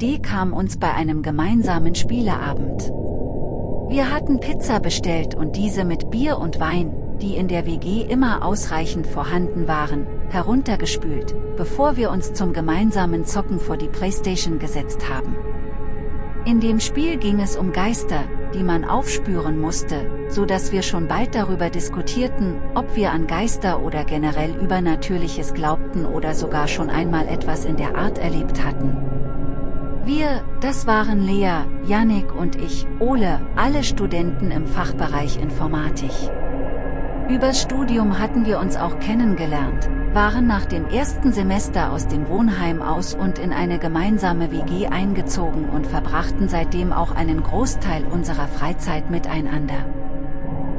Idee kam uns bei einem gemeinsamen Spieleabend. Wir hatten Pizza bestellt und diese mit Bier und Wein, die in der WG immer ausreichend vorhanden waren, heruntergespült, bevor wir uns zum gemeinsamen Zocken vor die Playstation gesetzt haben. In dem Spiel ging es um Geister, die man aufspüren musste, so dass wir schon bald darüber diskutierten, ob wir an Geister oder generell Übernatürliches glaubten oder sogar schon einmal etwas in der Art erlebt hatten. Wir, das waren Lea, Yannick und ich, Ole, alle Studenten im Fachbereich Informatik. Übers Studium hatten wir uns auch kennengelernt, waren nach dem ersten Semester aus dem Wohnheim aus und in eine gemeinsame WG eingezogen und verbrachten seitdem auch einen Großteil unserer Freizeit miteinander.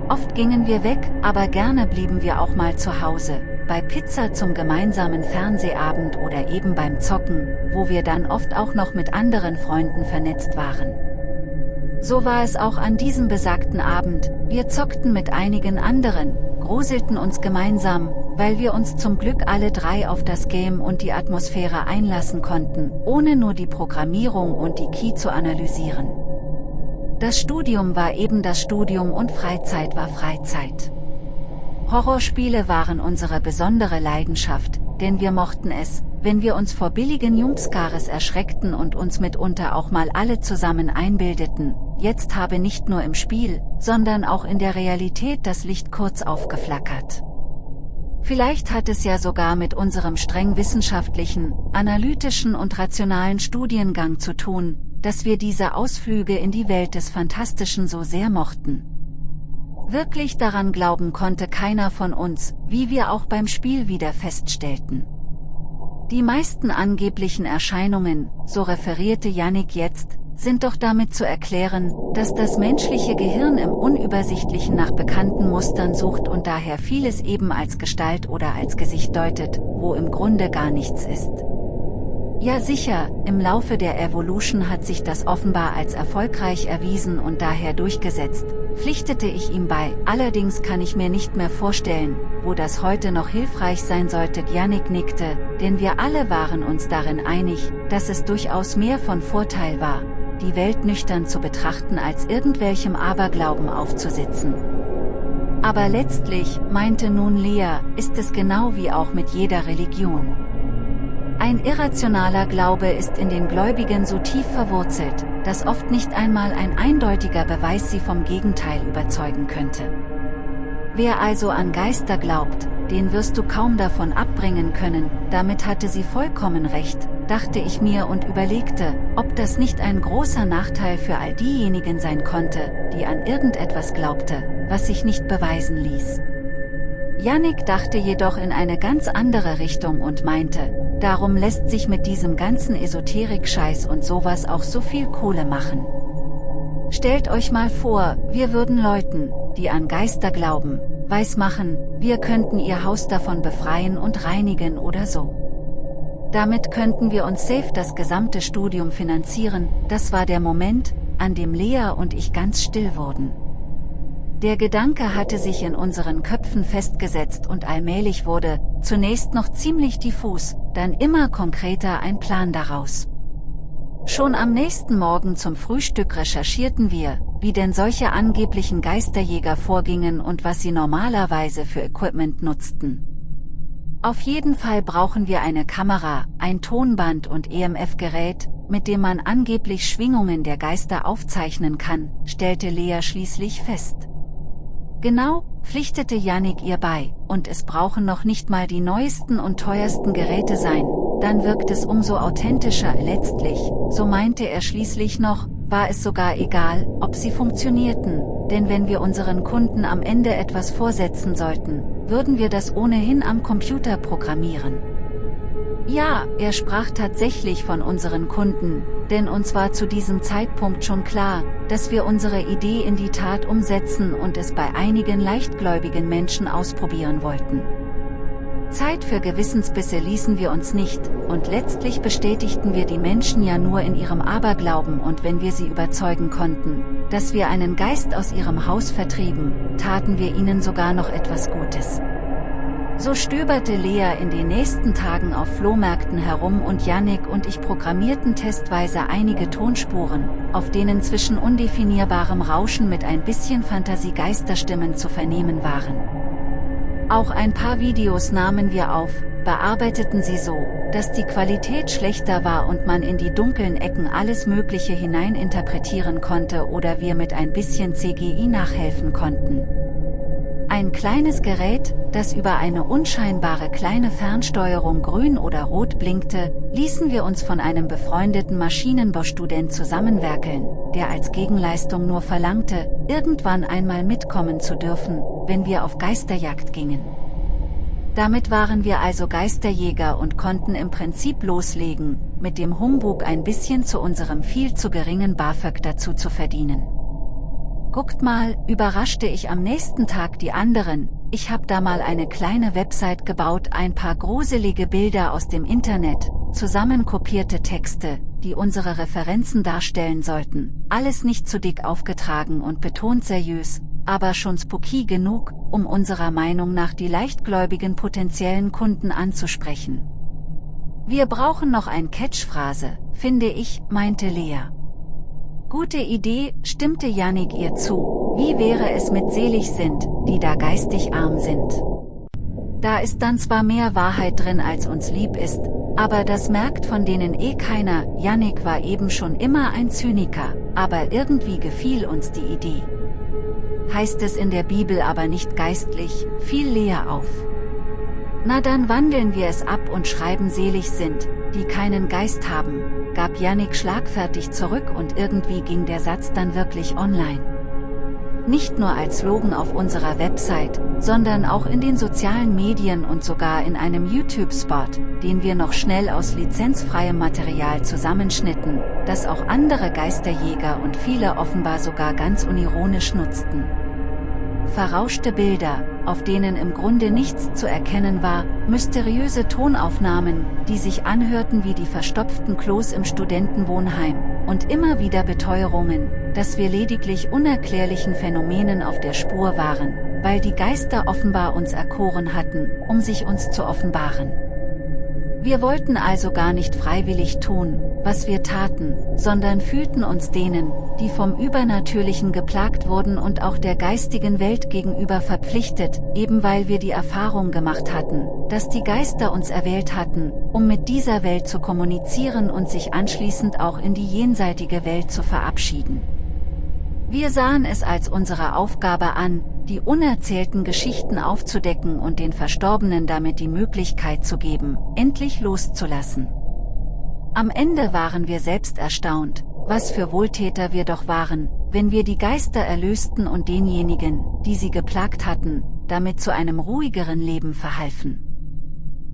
Oft gingen wir weg, aber gerne blieben wir auch mal zu Hause, bei Pizza zum gemeinsamen Fernsehabend oder eben beim Zocken, wo wir dann oft auch noch mit anderen Freunden vernetzt waren. So war es auch an diesem besagten Abend, wir zockten mit einigen anderen, gruselten uns gemeinsam, weil wir uns zum Glück alle drei auf das Game und die Atmosphäre einlassen konnten, ohne nur die Programmierung und die Key zu analysieren. Das Studium war eben das Studium und Freizeit war Freizeit. Horrorspiele waren unsere besondere Leidenschaft, denn wir mochten es, wenn wir uns vor billigen Jumpscares erschreckten und uns mitunter auch mal alle zusammen einbildeten, jetzt habe nicht nur im Spiel, sondern auch in der Realität das Licht kurz aufgeflackert. Vielleicht hat es ja sogar mit unserem streng wissenschaftlichen, analytischen und rationalen Studiengang zu tun, dass wir diese Ausflüge in die Welt des Fantastischen so sehr mochten. Wirklich daran glauben konnte keiner von uns, wie wir auch beim Spiel wieder feststellten. Die meisten angeblichen Erscheinungen, so referierte Yannick jetzt, sind doch damit zu erklären, dass das menschliche Gehirn im Unübersichtlichen nach bekannten Mustern sucht und daher vieles eben als Gestalt oder als Gesicht deutet, wo im Grunde gar nichts ist. Ja sicher, im Laufe der Evolution hat sich das offenbar als erfolgreich erwiesen und daher durchgesetzt, pflichtete ich ihm bei, allerdings kann ich mir nicht mehr vorstellen, wo das heute noch hilfreich sein sollte. Yannick nickte, denn wir alle waren uns darin einig, dass es durchaus mehr von Vorteil war, die Welt nüchtern zu betrachten als irgendwelchem Aberglauben aufzusitzen. Aber letztlich, meinte nun Lea, ist es genau wie auch mit jeder Religion. Ein irrationaler Glaube ist in den Gläubigen so tief verwurzelt, dass oft nicht einmal ein eindeutiger Beweis sie vom Gegenteil überzeugen könnte. Wer also an Geister glaubt, den wirst du kaum davon abbringen können, damit hatte sie vollkommen recht, dachte ich mir und überlegte, ob das nicht ein großer Nachteil für all diejenigen sein konnte, die an irgendetwas glaubte, was sich nicht beweisen ließ. Yannick dachte jedoch in eine ganz andere Richtung und meinte, darum lässt sich mit diesem ganzen Esoterik-Scheiß und sowas auch so viel Kohle machen. Stellt euch mal vor, wir würden Leuten, die an Geister glauben, weismachen, wir könnten ihr Haus davon befreien und reinigen oder so. Damit könnten wir uns safe das gesamte Studium finanzieren, das war der Moment, an dem Lea und ich ganz still wurden. Der Gedanke hatte sich in unseren Köpfen festgesetzt und allmählich wurde, zunächst noch ziemlich diffus, dann immer konkreter ein Plan daraus. Schon am nächsten Morgen zum Frühstück recherchierten wir, wie denn solche angeblichen Geisterjäger vorgingen und was sie normalerweise für Equipment nutzten. Auf jeden Fall brauchen wir eine Kamera, ein Tonband und EMF-Gerät, mit dem man angeblich Schwingungen der Geister aufzeichnen kann, stellte Lea schließlich fest. Genau, pflichtete Yannick ihr bei, und es brauchen noch nicht mal die neuesten und teuersten Geräte sein, dann wirkt es umso authentischer letztlich, so meinte er schließlich noch, war es sogar egal, ob sie funktionierten, denn wenn wir unseren Kunden am Ende etwas vorsetzen sollten, würden wir das ohnehin am Computer programmieren. Ja, er sprach tatsächlich von unseren Kunden, denn uns war zu diesem Zeitpunkt schon klar, dass wir unsere Idee in die Tat umsetzen und es bei einigen leichtgläubigen Menschen ausprobieren wollten. Zeit für Gewissensbisse ließen wir uns nicht, und letztlich bestätigten wir die Menschen ja nur in ihrem Aberglauben und wenn wir sie überzeugen konnten, dass wir einen Geist aus ihrem Haus vertrieben, taten wir ihnen sogar noch etwas Gutes. So stöberte Lea in den nächsten Tagen auf Flohmärkten herum und Yannick und ich programmierten testweise einige Tonspuren, auf denen zwischen undefinierbarem Rauschen mit ein bisschen Fantasie Geisterstimmen zu vernehmen waren. Auch ein paar Videos nahmen wir auf, bearbeiteten sie so, dass die Qualität schlechter war und man in die dunklen Ecken alles Mögliche hineininterpretieren konnte oder wir mit ein bisschen CGI nachhelfen konnten. Ein kleines Gerät, das über eine unscheinbare kleine Fernsteuerung grün oder rot blinkte, ließen wir uns von einem befreundeten Maschinenbaustudent zusammenwerkeln, der als Gegenleistung nur verlangte, irgendwann einmal mitkommen zu dürfen, wenn wir auf Geisterjagd gingen. Damit waren wir also Geisterjäger und konnten im Prinzip loslegen, mit dem Humbug ein bisschen zu unserem viel zu geringen BAföG dazu zu verdienen. Guckt mal, überraschte ich am nächsten Tag die anderen, ich hab da mal eine kleine Website gebaut, ein paar gruselige Bilder aus dem Internet, zusammenkopierte Texte, die unsere Referenzen darstellen sollten, alles nicht zu dick aufgetragen und betont seriös, aber schon spooky genug, um unserer Meinung nach die leichtgläubigen potenziellen Kunden anzusprechen. Wir brauchen noch ein Catchphrase, finde ich, meinte Lea. Gute Idee, stimmte Yannick ihr zu, wie wäre es mit selig sind, die da geistig arm sind. Da ist dann zwar mehr Wahrheit drin als uns lieb ist, aber das merkt von denen eh keiner, Yannick war eben schon immer ein Zyniker, aber irgendwie gefiel uns die Idee. Heißt es in der Bibel aber nicht geistlich, fiel Lea auf. Na dann wandeln wir es ab und schreiben selig sind, die keinen Geist haben, gab Yannick schlagfertig zurück und irgendwie ging der Satz dann wirklich online. Nicht nur als Slogan auf unserer Website, sondern auch in den sozialen Medien und sogar in einem YouTube-Spot, den wir noch schnell aus lizenzfreiem Material zusammenschnitten, das auch andere Geisterjäger und viele offenbar sogar ganz unironisch nutzten. Verrauschte Bilder, auf denen im Grunde nichts zu erkennen war, mysteriöse Tonaufnahmen, die sich anhörten wie die verstopften Klos im Studentenwohnheim, und immer wieder Beteuerungen, dass wir lediglich unerklärlichen Phänomenen auf der Spur waren, weil die Geister offenbar uns erkoren hatten, um sich uns zu offenbaren. Wir wollten also gar nicht freiwillig tun, was wir taten, sondern fühlten uns denen, die vom Übernatürlichen geplagt wurden und auch der geistigen Welt gegenüber verpflichtet, eben weil wir die Erfahrung gemacht hatten, dass die Geister uns erwählt hatten, um mit dieser Welt zu kommunizieren und sich anschließend auch in die jenseitige Welt zu verabschieden. Wir sahen es als unsere Aufgabe an, die unerzählten Geschichten aufzudecken und den Verstorbenen damit die Möglichkeit zu geben, endlich loszulassen. Am Ende waren wir selbst erstaunt, was für Wohltäter wir doch waren, wenn wir die Geister erlösten und denjenigen, die sie geplagt hatten, damit zu einem ruhigeren Leben verhalfen.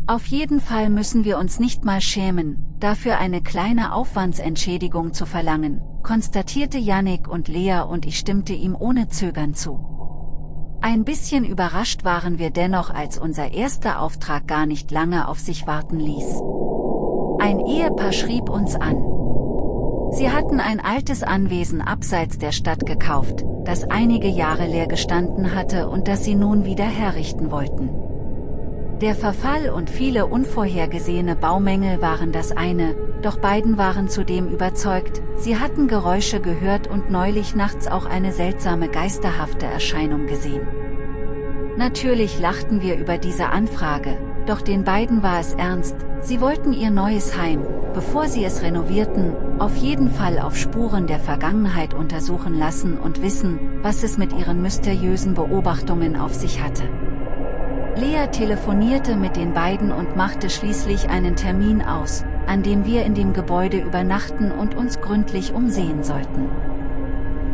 Auf jeden Fall müssen wir uns nicht mal schämen, dafür eine kleine Aufwandsentschädigung zu verlangen, konstatierte Yannick und Lea und ich stimmte ihm ohne Zögern zu. Ein bisschen überrascht waren wir dennoch als unser erster Auftrag gar nicht lange auf sich warten ließ. Ein Ehepaar schrieb uns an. Sie hatten ein altes Anwesen abseits der Stadt gekauft, das einige Jahre leer gestanden hatte und das sie nun wieder herrichten wollten. Der Verfall und viele unvorhergesehene Baumängel waren das eine, doch beiden waren zudem überzeugt, sie hatten Geräusche gehört und neulich nachts auch eine seltsame geisterhafte Erscheinung gesehen. Natürlich lachten wir über diese Anfrage, doch den beiden war es ernst, sie wollten ihr neues Heim, bevor sie es renovierten, auf jeden Fall auf Spuren der Vergangenheit untersuchen lassen und wissen, was es mit ihren mysteriösen Beobachtungen auf sich hatte. Lea telefonierte mit den beiden und machte schließlich einen Termin aus, an dem wir in dem Gebäude übernachten und uns gründlich umsehen sollten.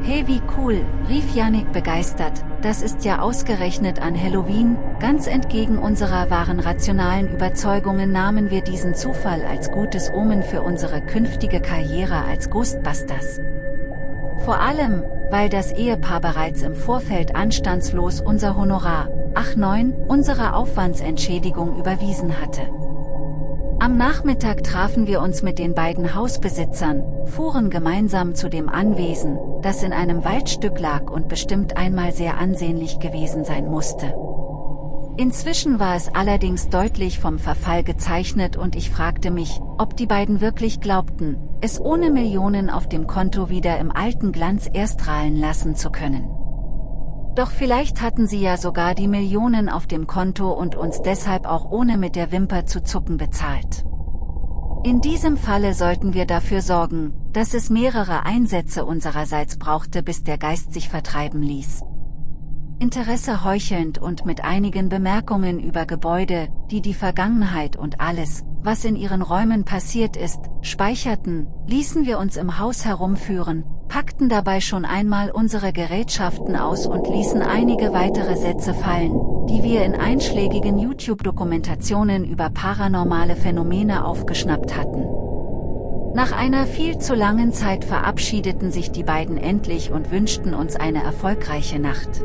Hey wie cool, rief Yannick begeistert, das ist ja ausgerechnet an Halloween, ganz entgegen unserer wahren rationalen Überzeugungen nahmen wir diesen Zufall als gutes Omen für unsere künftige Karriere als Ghostbusters. Vor allem, weil das Ehepaar bereits im Vorfeld anstandslos unser Honorar, ach neun, unsere Aufwandsentschädigung überwiesen hatte. Am Nachmittag trafen wir uns mit den beiden Hausbesitzern, fuhren gemeinsam zu dem Anwesen, das in einem Waldstück lag und bestimmt einmal sehr ansehnlich gewesen sein musste. Inzwischen war es allerdings deutlich vom Verfall gezeichnet und ich fragte mich, ob die beiden wirklich glaubten, es ohne Millionen auf dem Konto wieder im alten Glanz erstrahlen lassen zu können. Doch vielleicht hatten sie ja sogar die Millionen auf dem Konto und uns deshalb auch ohne mit der Wimper zu zucken bezahlt. In diesem Falle sollten wir dafür sorgen, dass es mehrere Einsätze unsererseits brauchte bis der Geist sich vertreiben ließ. Interesse heuchelnd und mit einigen Bemerkungen über Gebäude, die die Vergangenheit und alles, was in ihren Räumen passiert ist, speicherten, ließen wir uns im Haus herumführen, packten dabei schon einmal unsere Gerätschaften aus und ließen einige weitere Sätze fallen, die wir in einschlägigen YouTube-Dokumentationen über paranormale Phänomene aufgeschnappt hatten. Nach einer viel zu langen Zeit verabschiedeten sich die beiden endlich und wünschten uns eine erfolgreiche Nacht.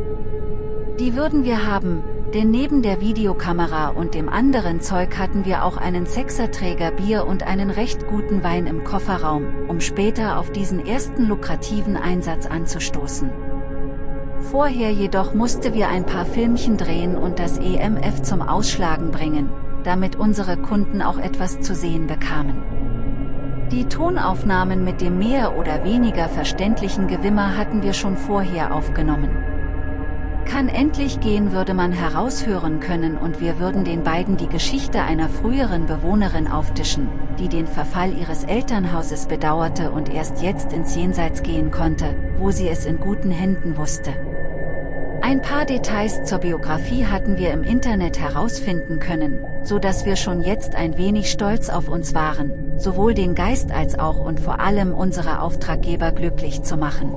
Die würden wir haben, denn neben der Videokamera und dem anderen Zeug hatten wir auch einen Sechserträger Bier und einen recht guten Wein im Kofferraum, um später auf diesen ersten lukrativen Einsatz anzustoßen. Vorher jedoch musste wir ein paar Filmchen drehen und das EMF zum Ausschlagen bringen, damit unsere Kunden auch etwas zu sehen bekamen. Die Tonaufnahmen mit dem mehr oder weniger verständlichen Gewimmer hatten wir schon vorher aufgenommen. Kann endlich gehen würde man heraushören können und wir würden den beiden die Geschichte einer früheren Bewohnerin auftischen, die den Verfall ihres Elternhauses bedauerte und erst jetzt ins Jenseits gehen konnte, wo sie es in guten Händen wusste. Ein paar Details zur Biografie hatten wir im Internet herausfinden können, so dass wir schon jetzt ein wenig stolz auf uns waren, sowohl den Geist als auch und vor allem unsere Auftraggeber glücklich zu machen.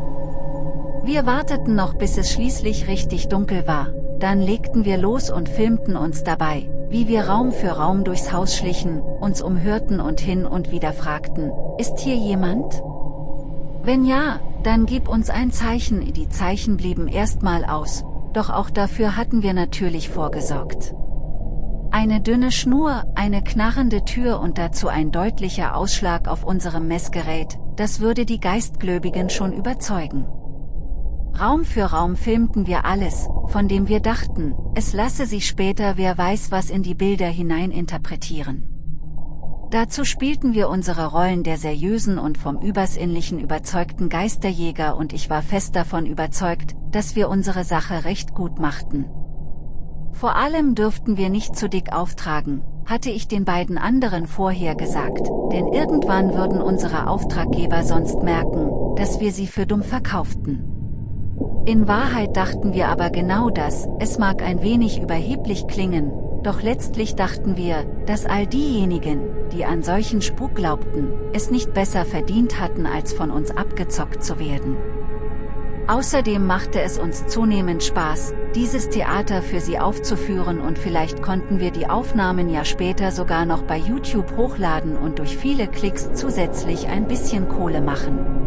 Wir warteten noch bis es schließlich richtig dunkel war, dann legten wir los und filmten uns dabei, wie wir Raum für Raum durchs Haus schlichen, uns umhörten und hin und wieder fragten, ist hier jemand? Wenn ja, dann gib uns ein Zeichen, die Zeichen blieben erstmal aus, doch auch dafür hatten wir natürlich vorgesorgt. Eine dünne Schnur, eine knarrende Tür und dazu ein deutlicher Ausschlag auf unserem Messgerät, das würde die Geistgläubigen schon überzeugen. Raum für Raum filmten wir alles, von dem wir dachten, es lasse sich später wer weiß was in die Bilder hinein interpretieren. Dazu spielten wir unsere Rollen der seriösen und vom Übersinnlichen überzeugten Geisterjäger und ich war fest davon überzeugt, dass wir unsere Sache recht gut machten. Vor allem dürften wir nicht zu dick auftragen, hatte ich den beiden anderen vorher gesagt, denn irgendwann würden unsere Auftraggeber sonst merken, dass wir sie für dumm verkauften. In Wahrheit dachten wir aber genau das, es mag ein wenig überheblich klingen, doch letztlich dachten wir, dass all diejenigen, die an solchen Spuk glaubten, es nicht besser verdient hatten als von uns abgezockt zu werden. Außerdem machte es uns zunehmend Spaß, dieses Theater für sie aufzuführen und vielleicht konnten wir die Aufnahmen ja später sogar noch bei YouTube hochladen und durch viele Klicks zusätzlich ein bisschen Kohle machen.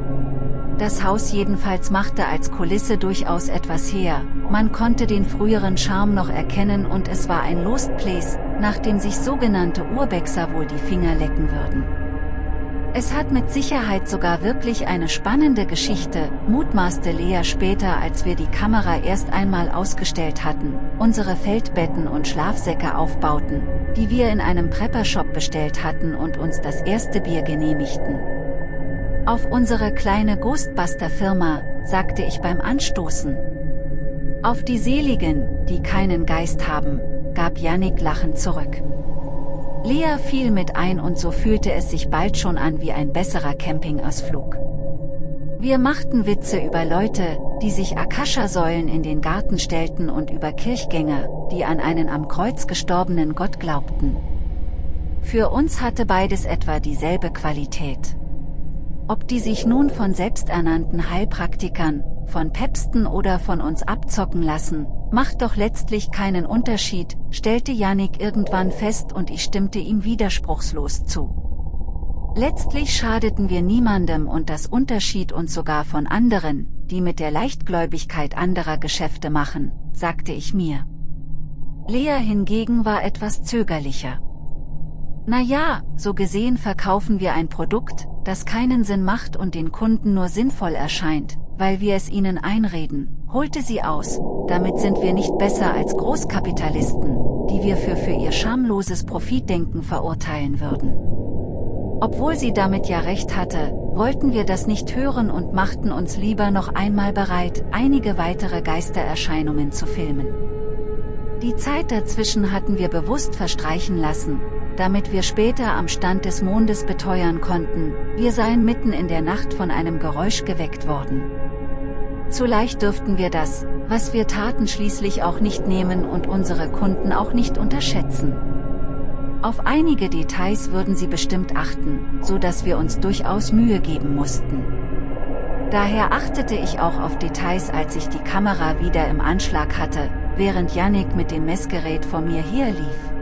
Das Haus jedenfalls machte als Kulisse durchaus etwas her, man konnte den früheren Charme noch erkennen und es war ein Lost Place, nach dem sich sogenannte Urbexer wohl die Finger lecken würden. Es hat mit Sicherheit sogar wirklich eine spannende Geschichte, mutmaßte Lea später als wir die Kamera erst einmal ausgestellt hatten, unsere Feldbetten und Schlafsäcke aufbauten, die wir in einem Prepper-Shop bestellt hatten und uns das erste Bier genehmigten. Auf unsere kleine Ghostbuster-Firma, sagte ich beim Anstoßen. Auf die Seligen, die keinen Geist haben, gab Yannick lachend zurück. Lea fiel mit ein und so fühlte es sich bald schon an wie ein besserer Campingausflug. Wir machten Witze über Leute, die sich Akasha-Säulen in den Garten stellten und über Kirchgänger, die an einen am Kreuz gestorbenen Gott glaubten. Für uns hatte beides etwa dieselbe Qualität. Ob die sich nun von selbsternannten Heilpraktikern, von Päpsten oder von uns abzocken lassen, macht doch letztlich keinen Unterschied, stellte Yannick irgendwann fest und ich stimmte ihm widerspruchslos zu. Letztlich schadeten wir niemandem und das Unterschied uns sogar von anderen, die mit der Leichtgläubigkeit anderer Geschäfte machen, sagte ich mir. Lea hingegen war etwas zögerlicher. Na ja, so gesehen verkaufen wir ein Produkt, das keinen Sinn macht und den Kunden nur sinnvoll erscheint, weil wir es ihnen einreden, holte sie aus, damit sind wir nicht besser als Großkapitalisten, die wir für für ihr schamloses Profitdenken verurteilen würden. Obwohl sie damit ja recht hatte, wollten wir das nicht hören und machten uns lieber noch einmal bereit, einige weitere Geistererscheinungen zu filmen. Die Zeit dazwischen hatten wir bewusst verstreichen lassen, damit wir später am Stand des Mondes beteuern konnten, wir seien mitten in der Nacht von einem Geräusch geweckt worden. Zu leicht dürften wir das, was wir taten schließlich auch nicht nehmen und unsere Kunden auch nicht unterschätzen. Auf einige Details würden sie bestimmt achten, so dass wir uns durchaus Mühe geben mussten. Daher achtete ich auch auf Details als ich die Kamera wieder im Anschlag hatte, während Yannick mit dem Messgerät vor mir herlief.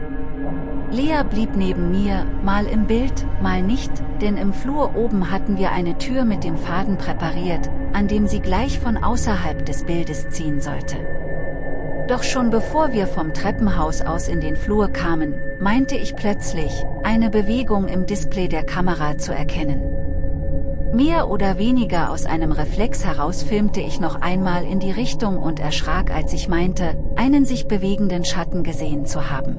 Lea blieb neben mir, mal im Bild, mal nicht, denn im Flur oben hatten wir eine Tür mit dem Faden präpariert, an dem sie gleich von außerhalb des Bildes ziehen sollte. Doch schon bevor wir vom Treppenhaus aus in den Flur kamen, meinte ich plötzlich, eine Bewegung im Display der Kamera zu erkennen. Mehr oder weniger aus einem Reflex heraus filmte ich noch einmal in die Richtung und erschrak als ich meinte, einen sich bewegenden Schatten gesehen zu haben.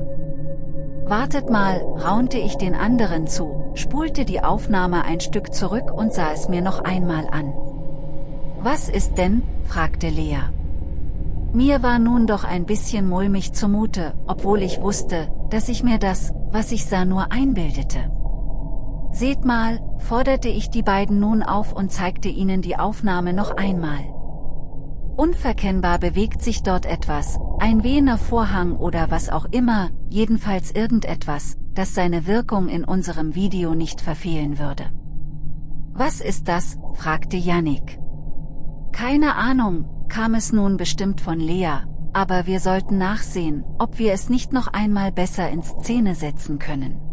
Wartet mal, raunte ich den anderen zu, spulte die Aufnahme ein Stück zurück und sah es mir noch einmal an. Was ist denn, fragte Lea. Mir war nun doch ein bisschen mulmig zumute, obwohl ich wusste, dass ich mir das, was ich sah nur einbildete. Seht mal, forderte ich die beiden nun auf und zeigte ihnen die Aufnahme noch einmal. Unverkennbar bewegt sich dort etwas, ein wehender Vorhang oder was auch immer, jedenfalls irgendetwas, das seine Wirkung in unserem Video nicht verfehlen würde. Was ist das? fragte Yannick. Keine Ahnung, kam es nun bestimmt von Lea, aber wir sollten nachsehen, ob wir es nicht noch einmal besser in Szene setzen können.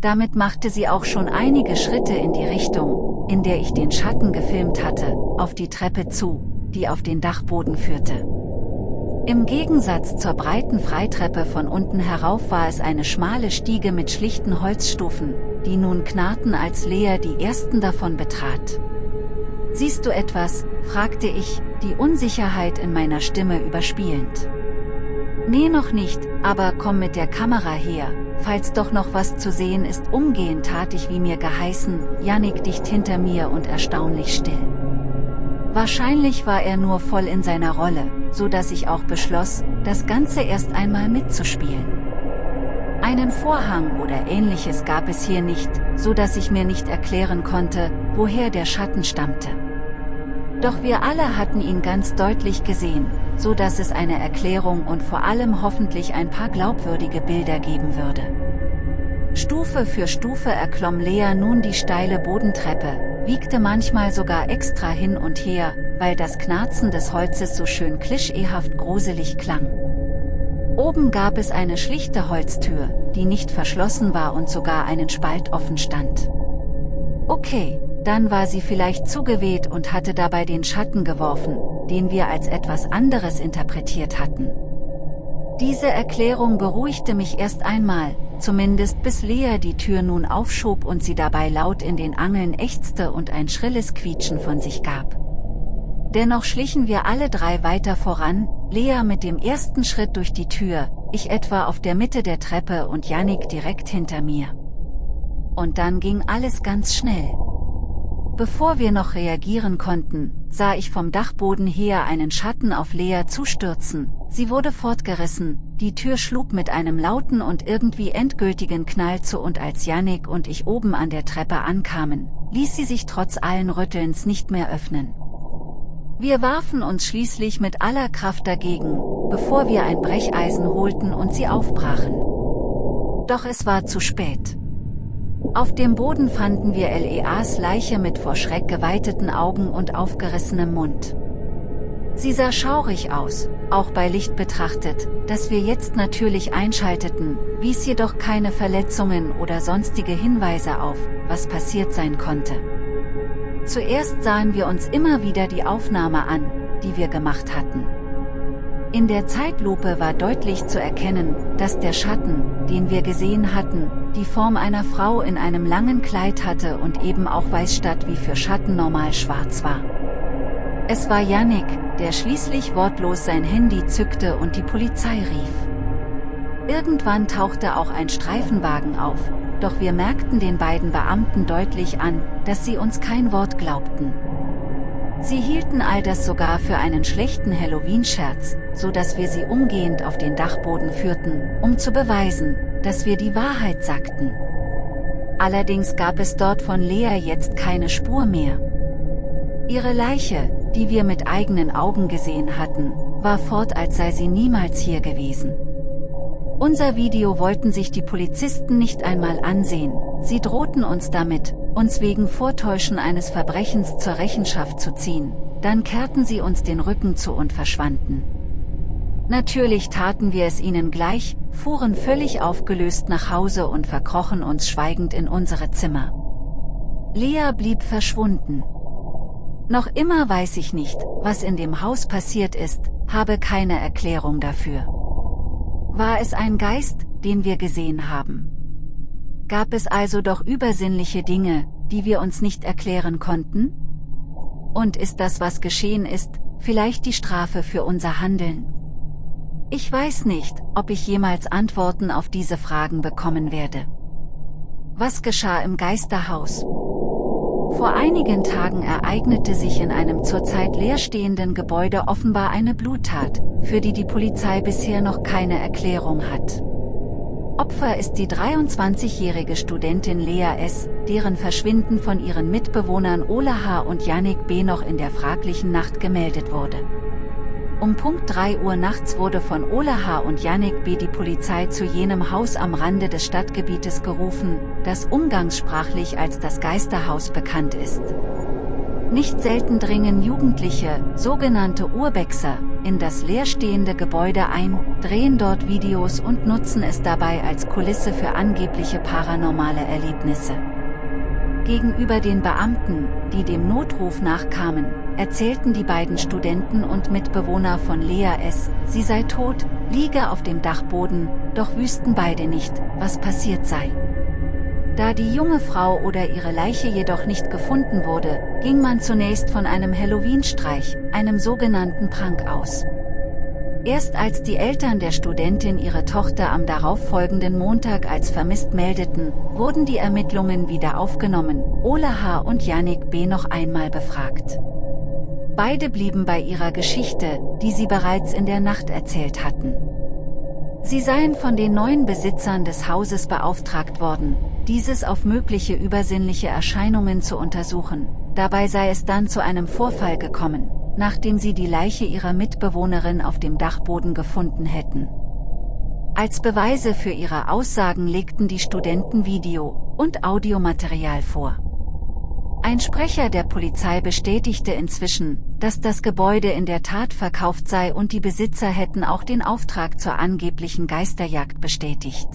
Damit machte sie auch schon einige Schritte in die Richtung, in der ich den Schatten gefilmt hatte, auf die Treppe zu, die auf den Dachboden führte. Im Gegensatz zur breiten Freitreppe von unten herauf war es eine schmale Stiege mit schlichten Holzstufen, die nun knarrten als Lea die ersten davon betrat. Siehst du etwas, fragte ich, die Unsicherheit in meiner Stimme überspielend. Nee noch nicht, aber komm mit der Kamera her, falls doch noch was zu sehen ist umgehend tat ich wie mir geheißen, Jannik dicht hinter mir und erstaunlich still. Wahrscheinlich war er nur voll in seiner Rolle, so dass ich auch beschloss, das Ganze erst einmal mitzuspielen. Einen Vorhang oder ähnliches gab es hier nicht, so dass ich mir nicht erklären konnte, woher der Schatten stammte. Doch wir alle hatten ihn ganz deutlich gesehen, so dass es eine Erklärung und vor allem hoffentlich ein paar glaubwürdige Bilder geben würde. Stufe für Stufe erklomm Lea nun die steile Bodentreppe, wiegte manchmal sogar extra hin und her, weil das Knarzen des Holzes so schön klischeehaft gruselig klang. Oben gab es eine schlichte Holztür, die nicht verschlossen war und sogar einen Spalt offen stand. Okay, dann war sie vielleicht zugeweht und hatte dabei den Schatten geworfen, den wir als etwas anderes interpretiert hatten. Diese Erklärung beruhigte mich erst einmal, zumindest bis Lea die Tür nun aufschob und sie dabei laut in den Angeln ächzte und ein schrilles Quietschen von sich gab. Dennoch schlichen wir alle drei weiter voran, Lea mit dem ersten Schritt durch die Tür, ich etwa auf der Mitte der Treppe und Yannick direkt hinter mir. Und dann ging alles ganz schnell. Bevor wir noch reagieren konnten, sah ich vom Dachboden her einen Schatten auf Lea zustürzen, sie wurde fortgerissen, die Tür schlug mit einem lauten und irgendwie endgültigen Knall zu und als Yannick und ich oben an der Treppe ankamen, ließ sie sich trotz allen Rüttelns nicht mehr öffnen. Wir warfen uns schließlich mit aller Kraft dagegen, bevor wir ein Brecheisen holten und sie aufbrachen. Doch es war zu spät. Auf dem Boden fanden wir Leas Leiche mit vor Schreck geweiteten Augen und aufgerissenem Mund. Sie sah schaurig aus, auch bei Licht betrachtet, das wir jetzt natürlich einschalteten, wies jedoch keine Verletzungen oder sonstige Hinweise auf, was passiert sein konnte. Zuerst sahen wir uns immer wieder die Aufnahme an, die wir gemacht hatten. In der Zeitlupe war deutlich zu erkennen, dass der Schatten, den wir gesehen hatten, die Form einer Frau in einem langen Kleid hatte und eben auch weiß statt wie für Schatten normal schwarz war. Es war Yannick, der schließlich wortlos sein Handy zückte und die Polizei rief. Irgendwann tauchte auch ein Streifenwagen auf, doch wir merkten den beiden Beamten deutlich an, dass sie uns kein Wort glaubten. Sie hielten all das sogar für einen schlechten Halloween-Scherz, so dass wir sie umgehend auf den Dachboden führten, um zu beweisen, dass wir die Wahrheit sagten. Allerdings gab es dort von Lea jetzt keine Spur mehr. Ihre Leiche, die wir mit eigenen Augen gesehen hatten, war fort als sei sie niemals hier gewesen. Unser Video wollten sich die Polizisten nicht einmal ansehen, sie drohten uns damit, uns wegen Vortäuschen eines Verbrechens zur Rechenschaft zu ziehen, dann kehrten sie uns den Rücken zu und verschwanden. Natürlich taten wir es ihnen gleich, fuhren völlig aufgelöst nach Hause und verkrochen uns schweigend in unsere Zimmer. Lea blieb verschwunden. Noch immer weiß ich nicht, was in dem Haus passiert ist, habe keine Erklärung dafür. War es ein Geist, den wir gesehen haben? Gab es also doch übersinnliche Dinge, die wir uns nicht erklären konnten? Und ist das, was geschehen ist, vielleicht die Strafe für unser Handeln? Ich weiß nicht, ob ich jemals Antworten auf diese Fragen bekommen werde. Was geschah im Geisterhaus? Vor einigen Tagen ereignete sich in einem zurzeit leerstehenden Gebäude offenbar eine Bluttat, für die die Polizei bisher noch keine Erklärung hat. Opfer ist die 23-jährige Studentin Lea S., deren Verschwinden von ihren Mitbewohnern Ola H. und Yannick B. noch in der fraglichen Nacht gemeldet wurde. Um Punkt 3 Uhr nachts wurde von Ola H. und Yannick B. die Polizei zu jenem Haus am Rande des Stadtgebietes gerufen, das umgangssprachlich als das Geisterhaus bekannt ist. Nicht selten dringen Jugendliche, sogenannte Urbexer, in das leerstehende Gebäude ein, drehen dort Videos und nutzen es dabei als Kulisse für angebliche paranormale Erlebnisse. Gegenüber den Beamten, die dem Notruf nachkamen, erzählten die beiden Studenten und Mitbewohner von Lea S., sie sei tot, liege auf dem Dachboden, doch wüssten beide nicht, was passiert sei. Da die junge Frau oder ihre Leiche jedoch nicht gefunden wurde, ging man zunächst von einem Halloween-Streich, einem sogenannten Prank aus. Erst als die Eltern der Studentin ihre Tochter am darauffolgenden Montag als vermisst meldeten, wurden die Ermittlungen wieder aufgenommen, Ola H. und Yannick B. noch einmal befragt. Beide blieben bei ihrer Geschichte, die sie bereits in der Nacht erzählt hatten. Sie seien von den neuen Besitzern des Hauses beauftragt worden, dieses auf mögliche übersinnliche Erscheinungen zu untersuchen. Dabei sei es dann zu einem Vorfall gekommen, nachdem sie die Leiche ihrer Mitbewohnerin auf dem Dachboden gefunden hätten. Als Beweise für ihre Aussagen legten die Studenten Video- und Audiomaterial vor. Ein Sprecher der Polizei bestätigte inzwischen, dass das Gebäude in der Tat verkauft sei und die Besitzer hätten auch den Auftrag zur angeblichen Geisterjagd bestätigt.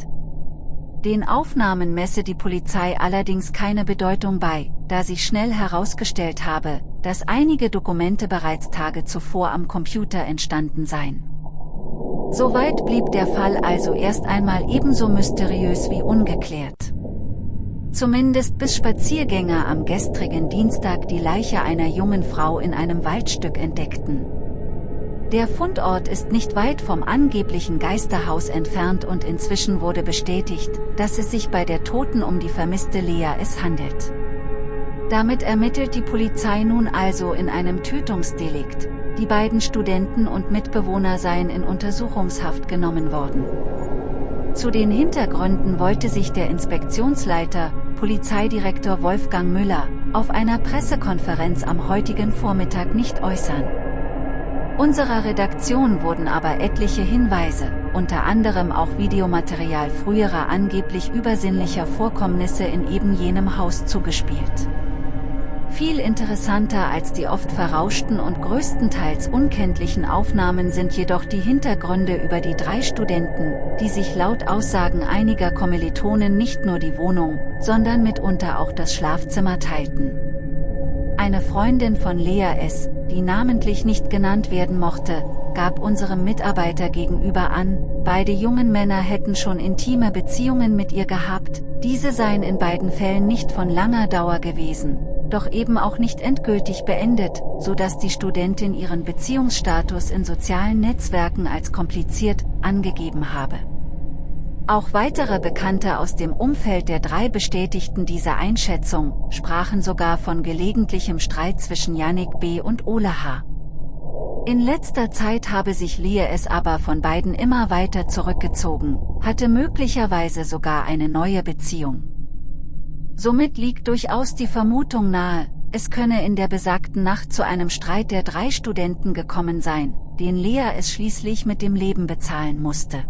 Den Aufnahmen messe die Polizei allerdings keine Bedeutung bei, da sich schnell herausgestellt habe, dass einige Dokumente bereits Tage zuvor am Computer entstanden seien. Soweit blieb der Fall also erst einmal ebenso mysteriös wie ungeklärt. Zumindest bis Spaziergänger am gestrigen Dienstag die Leiche einer jungen Frau in einem Waldstück entdeckten. Der Fundort ist nicht weit vom angeblichen Geisterhaus entfernt und inzwischen wurde bestätigt, dass es sich bei der Toten um die vermisste Lea es handelt. Damit ermittelt die Polizei nun also in einem Tötungsdelikt, die beiden Studenten und Mitbewohner seien in Untersuchungshaft genommen worden. Zu den Hintergründen wollte sich der Inspektionsleiter, Polizeidirektor Wolfgang Müller, auf einer Pressekonferenz am heutigen Vormittag nicht äußern. Unserer Redaktion wurden aber etliche Hinweise, unter anderem auch Videomaterial früherer angeblich übersinnlicher Vorkommnisse in eben jenem Haus zugespielt. Viel interessanter als die oft verrauschten und größtenteils unkenntlichen Aufnahmen sind jedoch die Hintergründe über die drei Studenten, die sich laut Aussagen einiger Kommilitonen nicht nur die Wohnung, sondern mitunter auch das Schlafzimmer teilten. Eine Freundin von Lea S., die namentlich nicht genannt werden mochte, gab unserem Mitarbeiter gegenüber an, beide jungen Männer hätten schon intime Beziehungen mit ihr gehabt, diese seien in beiden Fällen nicht von langer Dauer gewesen, doch eben auch nicht endgültig beendet, so dass die Studentin ihren Beziehungsstatus in sozialen Netzwerken als kompliziert angegeben habe. Auch weitere Bekannte aus dem Umfeld der drei bestätigten diese Einschätzung, sprachen sogar von gelegentlichem Streit zwischen Yannick B. und Ole H. In letzter Zeit habe sich Lee es aber von beiden immer weiter zurückgezogen, hatte möglicherweise sogar eine neue Beziehung. Somit liegt durchaus die Vermutung nahe, es könne in der besagten Nacht zu einem Streit der drei Studenten gekommen sein, den Lea es schließlich mit dem Leben bezahlen musste.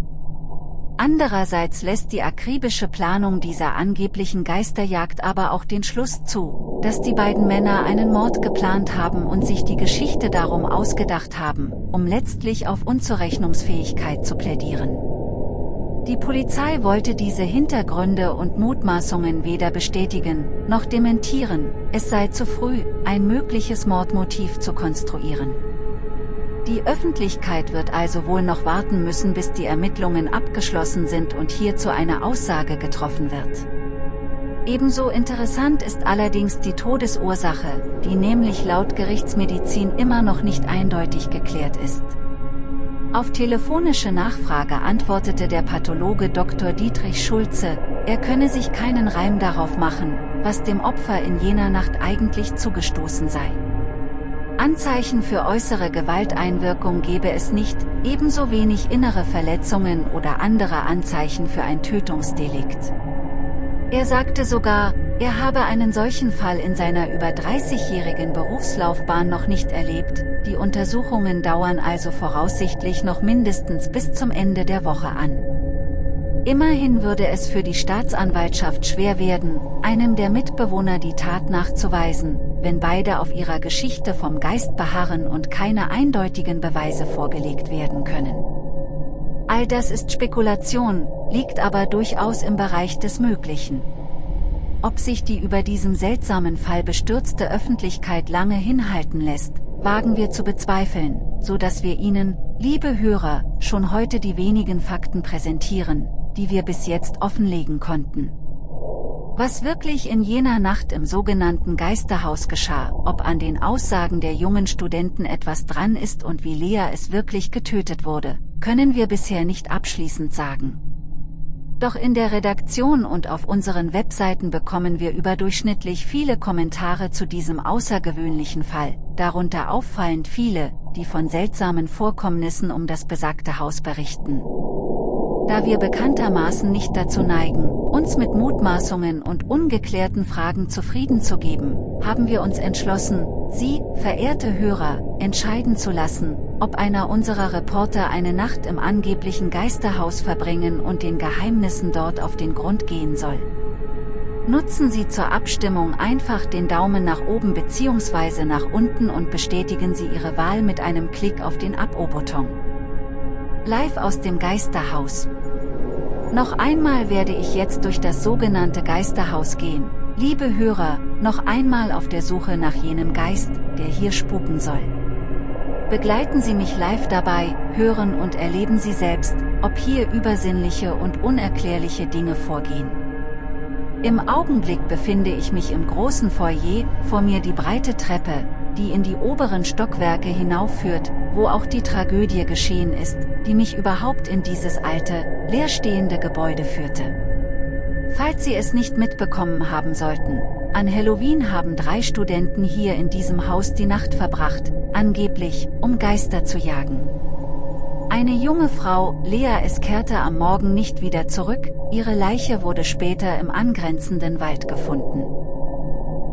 Andererseits lässt die akribische Planung dieser angeblichen Geisterjagd aber auch den Schluss zu, dass die beiden Männer einen Mord geplant haben und sich die Geschichte darum ausgedacht haben, um letztlich auf Unzurechnungsfähigkeit zu plädieren. Die Polizei wollte diese Hintergründe und Mutmaßungen weder bestätigen, noch dementieren, es sei zu früh, ein mögliches Mordmotiv zu konstruieren. Die Öffentlichkeit wird also wohl noch warten müssen bis die Ermittlungen abgeschlossen sind und hierzu eine Aussage getroffen wird. Ebenso interessant ist allerdings die Todesursache, die nämlich laut Gerichtsmedizin immer noch nicht eindeutig geklärt ist. Auf telefonische Nachfrage antwortete der Pathologe Dr. Dietrich Schulze, er könne sich keinen Reim darauf machen, was dem Opfer in jener Nacht eigentlich zugestoßen sei. Anzeichen für äußere Gewalteinwirkung gebe es nicht, ebenso wenig innere Verletzungen oder andere Anzeichen für ein Tötungsdelikt. Er sagte sogar, er habe einen solchen Fall in seiner über 30-jährigen Berufslaufbahn noch nicht erlebt, die Untersuchungen dauern also voraussichtlich noch mindestens bis zum Ende der Woche an. Immerhin würde es für die Staatsanwaltschaft schwer werden, einem der Mitbewohner die Tat nachzuweisen, wenn beide auf ihrer Geschichte vom Geist beharren und keine eindeutigen Beweise vorgelegt werden können. All das ist Spekulation, liegt aber durchaus im Bereich des Möglichen. Ob sich die über diesem seltsamen Fall bestürzte Öffentlichkeit lange hinhalten lässt, wagen wir zu bezweifeln, so dass wir Ihnen, liebe Hörer, schon heute die wenigen Fakten präsentieren, die wir bis jetzt offenlegen konnten. Was wirklich in jener Nacht im sogenannten Geisterhaus geschah, ob an den Aussagen der jungen Studenten etwas dran ist und wie Lea es wirklich getötet wurde, können wir bisher nicht abschließend sagen. Doch in der Redaktion und auf unseren Webseiten bekommen wir überdurchschnittlich viele Kommentare zu diesem außergewöhnlichen Fall, darunter auffallend viele, die von seltsamen Vorkommnissen um das besagte Haus berichten. Da wir bekanntermaßen nicht dazu neigen, uns mit Mutmaßungen und ungeklärten Fragen zufrieden zu geben, haben wir uns entschlossen, Sie, verehrte Hörer, entscheiden zu lassen, ob einer unserer Reporter eine Nacht im angeblichen Geisterhaus verbringen und den Geheimnissen dort auf den Grund gehen soll. Nutzen Sie zur Abstimmung einfach den Daumen nach oben bzw. nach unten und bestätigen Sie Ihre Wahl mit einem Klick auf den Abo-Button. Live aus dem Geisterhaus. Noch einmal werde ich jetzt durch das sogenannte Geisterhaus gehen, liebe Hörer, noch einmal auf der Suche nach jenem Geist, der hier spuken soll. Begleiten Sie mich live dabei, hören und erleben Sie selbst, ob hier übersinnliche und unerklärliche Dinge vorgehen. Im Augenblick befinde ich mich im großen Foyer, vor mir die breite Treppe, die in die oberen Stockwerke hinaufführt, wo auch die Tragödie geschehen ist, die mich überhaupt in dieses alte, leerstehende Gebäude führte. Falls Sie es nicht mitbekommen haben sollten, an Halloween haben drei Studenten hier in diesem Haus die Nacht verbracht, angeblich, um Geister zu jagen. Eine junge Frau, Lea es kehrte am Morgen nicht wieder zurück, ihre Leiche wurde später im angrenzenden Wald gefunden.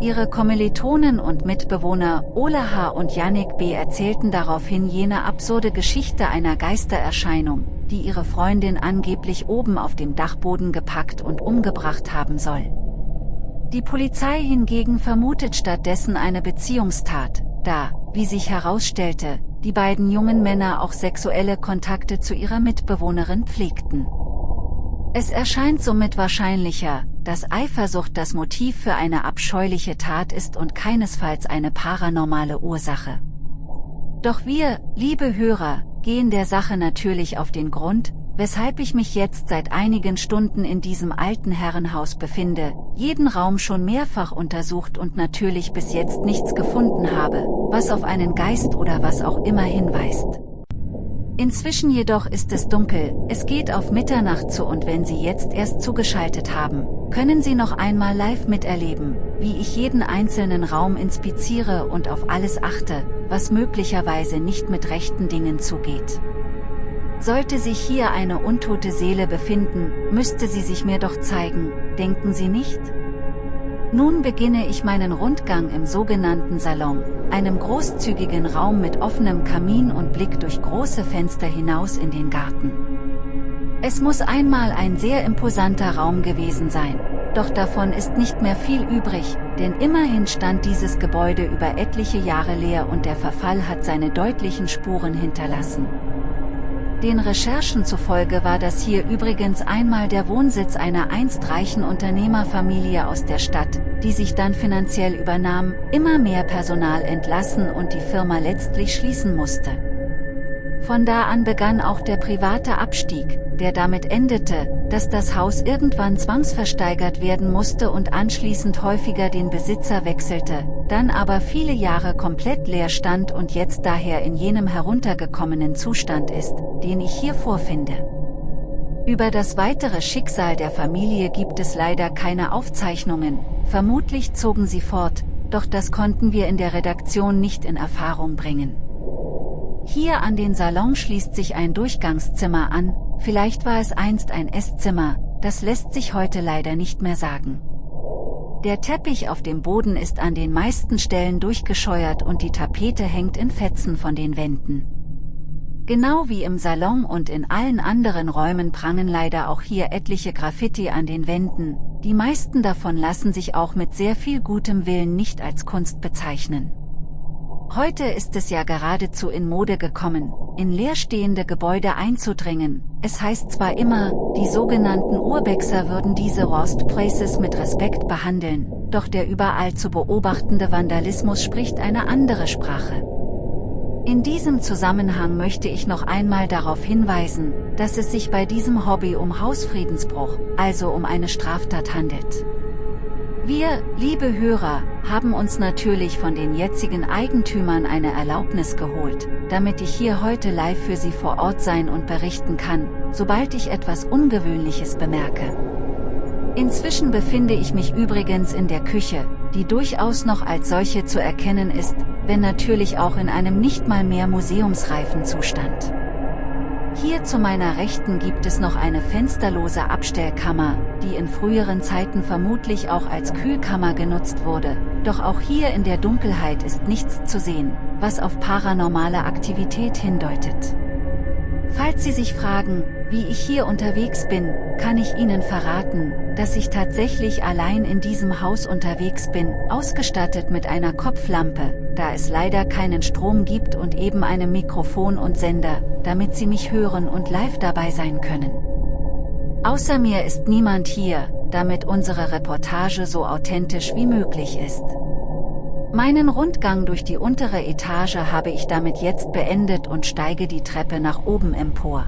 Ihre Kommilitonen und Mitbewohner Ole H. und Yannick B. erzählten daraufhin jene absurde Geschichte einer Geistererscheinung, die ihre Freundin angeblich oben auf dem Dachboden gepackt und umgebracht haben soll. Die Polizei hingegen vermutet stattdessen eine Beziehungstat, da, wie sich herausstellte, die beiden jungen Männer auch sexuelle Kontakte zu ihrer Mitbewohnerin pflegten. Es erscheint somit wahrscheinlicher, dass Eifersucht das Motiv für eine abscheuliche Tat ist und keinesfalls eine paranormale Ursache. Doch wir, liebe Hörer, gehen der Sache natürlich auf den Grund, weshalb ich mich jetzt seit einigen Stunden in diesem alten Herrenhaus befinde, jeden Raum schon mehrfach untersucht und natürlich bis jetzt nichts gefunden habe, was auf einen Geist oder was auch immer hinweist. Inzwischen jedoch ist es dunkel, es geht auf Mitternacht zu und wenn Sie jetzt erst zugeschaltet haben, können Sie noch einmal live miterleben, wie ich jeden einzelnen Raum inspiziere und auf alles achte, was möglicherweise nicht mit rechten Dingen zugeht. Sollte sich hier eine untote Seele befinden, müsste sie sich mir doch zeigen, denken Sie nicht? Nun beginne ich meinen Rundgang im sogenannten Salon, einem großzügigen Raum mit offenem Kamin und Blick durch große Fenster hinaus in den Garten. Es muss einmal ein sehr imposanter Raum gewesen sein, doch davon ist nicht mehr viel übrig, denn immerhin stand dieses Gebäude über etliche Jahre leer und der Verfall hat seine deutlichen Spuren hinterlassen. Den Recherchen zufolge war das hier übrigens einmal der Wohnsitz einer einst reichen Unternehmerfamilie aus der Stadt, die sich dann finanziell übernahm, immer mehr Personal entlassen und die Firma letztlich schließen musste. Von da an begann auch der private Abstieg, der damit endete, dass das Haus irgendwann zwangsversteigert werden musste und anschließend häufiger den Besitzer wechselte, dann aber viele Jahre komplett leer stand und jetzt daher in jenem heruntergekommenen Zustand ist, den ich hier vorfinde. Über das weitere Schicksal der Familie gibt es leider keine Aufzeichnungen, vermutlich zogen sie fort, doch das konnten wir in der Redaktion nicht in Erfahrung bringen. Hier an den Salon schließt sich ein Durchgangszimmer an, vielleicht war es einst ein Esszimmer, das lässt sich heute leider nicht mehr sagen. Der Teppich auf dem Boden ist an den meisten Stellen durchgescheuert und die Tapete hängt in Fetzen von den Wänden. Genau wie im Salon und in allen anderen Räumen prangen leider auch hier etliche Graffiti an den Wänden, die meisten davon lassen sich auch mit sehr viel gutem Willen nicht als Kunst bezeichnen. Heute ist es ja geradezu in Mode gekommen, in leerstehende Gebäude einzudringen. Es heißt zwar immer, die sogenannten Urbexer würden diese Rost Places mit Respekt behandeln, doch der überall zu beobachtende Vandalismus spricht eine andere Sprache. In diesem Zusammenhang möchte ich noch einmal darauf hinweisen, dass es sich bei diesem Hobby um Hausfriedensbruch, also um eine Straftat handelt. Wir, liebe Hörer, haben uns natürlich von den jetzigen Eigentümern eine Erlaubnis geholt, damit ich hier heute live für Sie vor Ort sein und berichten kann, sobald ich etwas Ungewöhnliches bemerke. Inzwischen befinde ich mich übrigens in der Küche, die durchaus noch als solche zu erkennen ist, wenn natürlich auch in einem nicht mal mehr museumsreifen Zustand. Hier zu meiner Rechten gibt es noch eine fensterlose Abstellkammer, die in früheren Zeiten vermutlich auch als Kühlkammer genutzt wurde, doch auch hier in der Dunkelheit ist nichts zu sehen, was auf paranormale Aktivität hindeutet. Falls Sie sich fragen, wie ich hier unterwegs bin, kann ich Ihnen verraten, dass ich tatsächlich allein in diesem Haus unterwegs bin, ausgestattet mit einer Kopflampe, da es leider keinen Strom gibt und eben einem Mikrofon und Sender, damit Sie mich hören und live dabei sein können. Außer mir ist niemand hier, damit unsere Reportage so authentisch wie möglich ist. Meinen Rundgang durch die untere Etage habe ich damit jetzt beendet und steige die Treppe nach oben empor.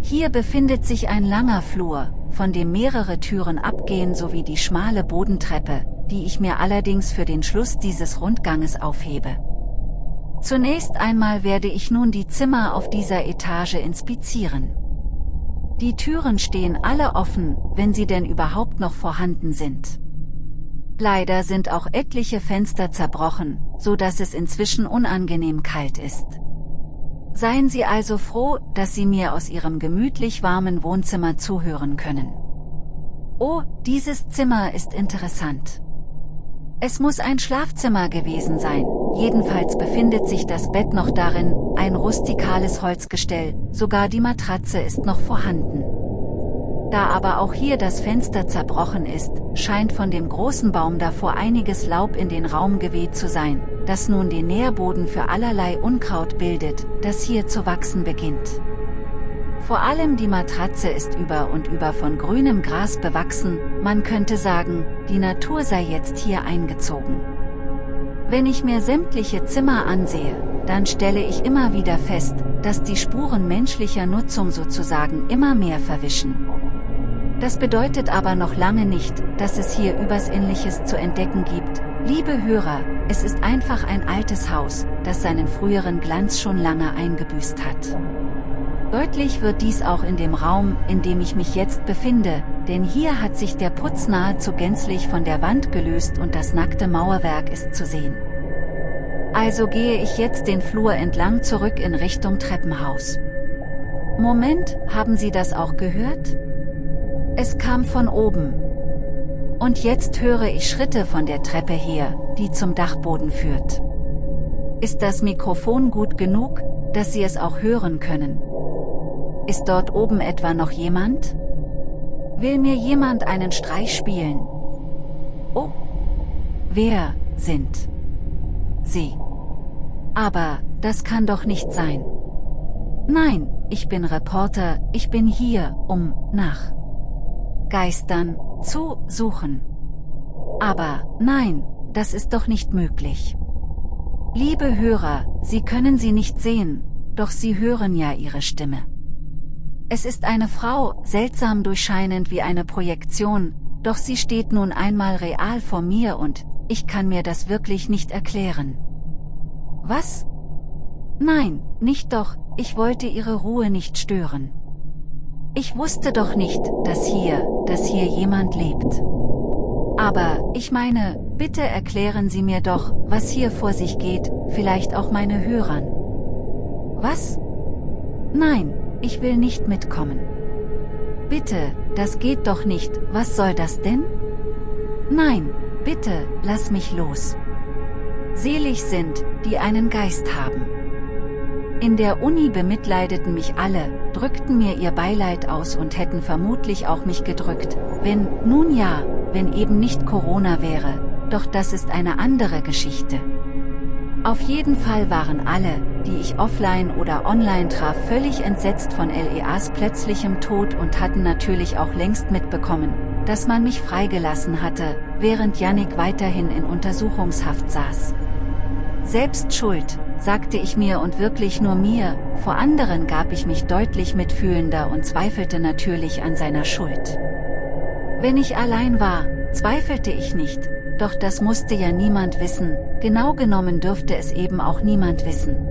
Hier befindet sich ein langer Flur, von dem mehrere Türen abgehen sowie die schmale Bodentreppe, die ich mir allerdings für den Schluss dieses Rundganges aufhebe. Zunächst einmal werde ich nun die Zimmer auf dieser Etage inspizieren. Die Türen stehen alle offen, wenn sie denn überhaupt noch vorhanden sind. Leider sind auch etliche Fenster zerbrochen, so dass es inzwischen unangenehm kalt ist. Seien Sie also froh, dass Sie mir aus Ihrem gemütlich warmen Wohnzimmer zuhören können. Oh, dieses Zimmer ist interessant. Es muss ein Schlafzimmer gewesen sein, jedenfalls befindet sich das Bett noch darin, ein rustikales Holzgestell, sogar die Matratze ist noch vorhanden. Da aber auch hier das Fenster zerbrochen ist, scheint von dem großen Baum davor einiges Laub in den Raum geweht zu sein, das nun den Nährboden für allerlei Unkraut bildet, das hier zu wachsen beginnt. Vor allem die Matratze ist über und über von grünem Gras bewachsen, man könnte sagen, die Natur sei jetzt hier eingezogen. Wenn ich mir sämtliche Zimmer ansehe, dann stelle ich immer wieder fest, dass die Spuren menschlicher Nutzung sozusagen immer mehr verwischen. Das bedeutet aber noch lange nicht, dass es hier übers Ähnliches zu entdecken gibt. Liebe Hörer, es ist einfach ein altes Haus, das seinen früheren Glanz schon lange eingebüßt hat. Deutlich wird dies auch in dem Raum, in dem ich mich jetzt befinde, denn hier hat sich der Putz nahezu gänzlich von der Wand gelöst und das nackte Mauerwerk ist zu sehen. Also gehe ich jetzt den Flur entlang zurück in Richtung Treppenhaus. Moment, haben Sie das auch gehört? Es kam von oben. Und jetzt höre ich Schritte von der Treppe her, die zum Dachboden führt. Ist das Mikrofon gut genug, dass Sie es auch hören können? Ist dort oben etwa noch jemand? Will mir jemand einen Streich spielen? Oh. Wer sind Sie? Aber, das kann doch nicht sein. Nein, ich bin Reporter, ich bin hier, um, nach Geistern, zu suchen. Aber, nein, das ist doch nicht möglich. Liebe Hörer, Sie können sie nicht sehen, doch Sie hören ja ihre Stimme. Es ist eine Frau, seltsam durchscheinend wie eine Projektion, doch sie steht nun einmal real vor mir und, ich kann mir das wirklich nicht erklären. Was? Nein, nicht doch, ich wollte ihre Ruhe nicht stören. Ich wusste doch nicht, dass hier, dass hier jemand lebt. Aber, ich meine, bitte erklären Sie mir doch, was hier vor sich geht, vielleicht auch meine Hörern. Was? Nein, ich will nicht mitkommen. Bitte, das geht doch nicht, was soll das denn? Nein, bitte, lass mich los. Selig sind, die einen Geist haben. In der Uni bemitleideten mich alle, drückten mir ihr Beileid aus und hätten vermutlich auch mich gedrückt, wenn, nun ja, wenn eben nicht Corona wäre, doch das ist eine andere Geschichte. Auf jeden Fall waren alle, die ich offline oder online traf völlig entsetzt von LEAs plötzlichem Tod und hatten natürlich auch längst mitbekommen, dass man mich freigelassen hatte, während Yannick weiterhin in Untersuchungshaft saß. Selbst schuld, sagte ich mir und wirklich nur mir, vor anderen gab ich mich deutlich mitfühlender und zweifelte natürlich an seiner Schuld. Wenn ich allein war, zweifelte ich nicht, doch das musste ja niemand wissen, genau genommen dürfte es eben auch niemand wissen.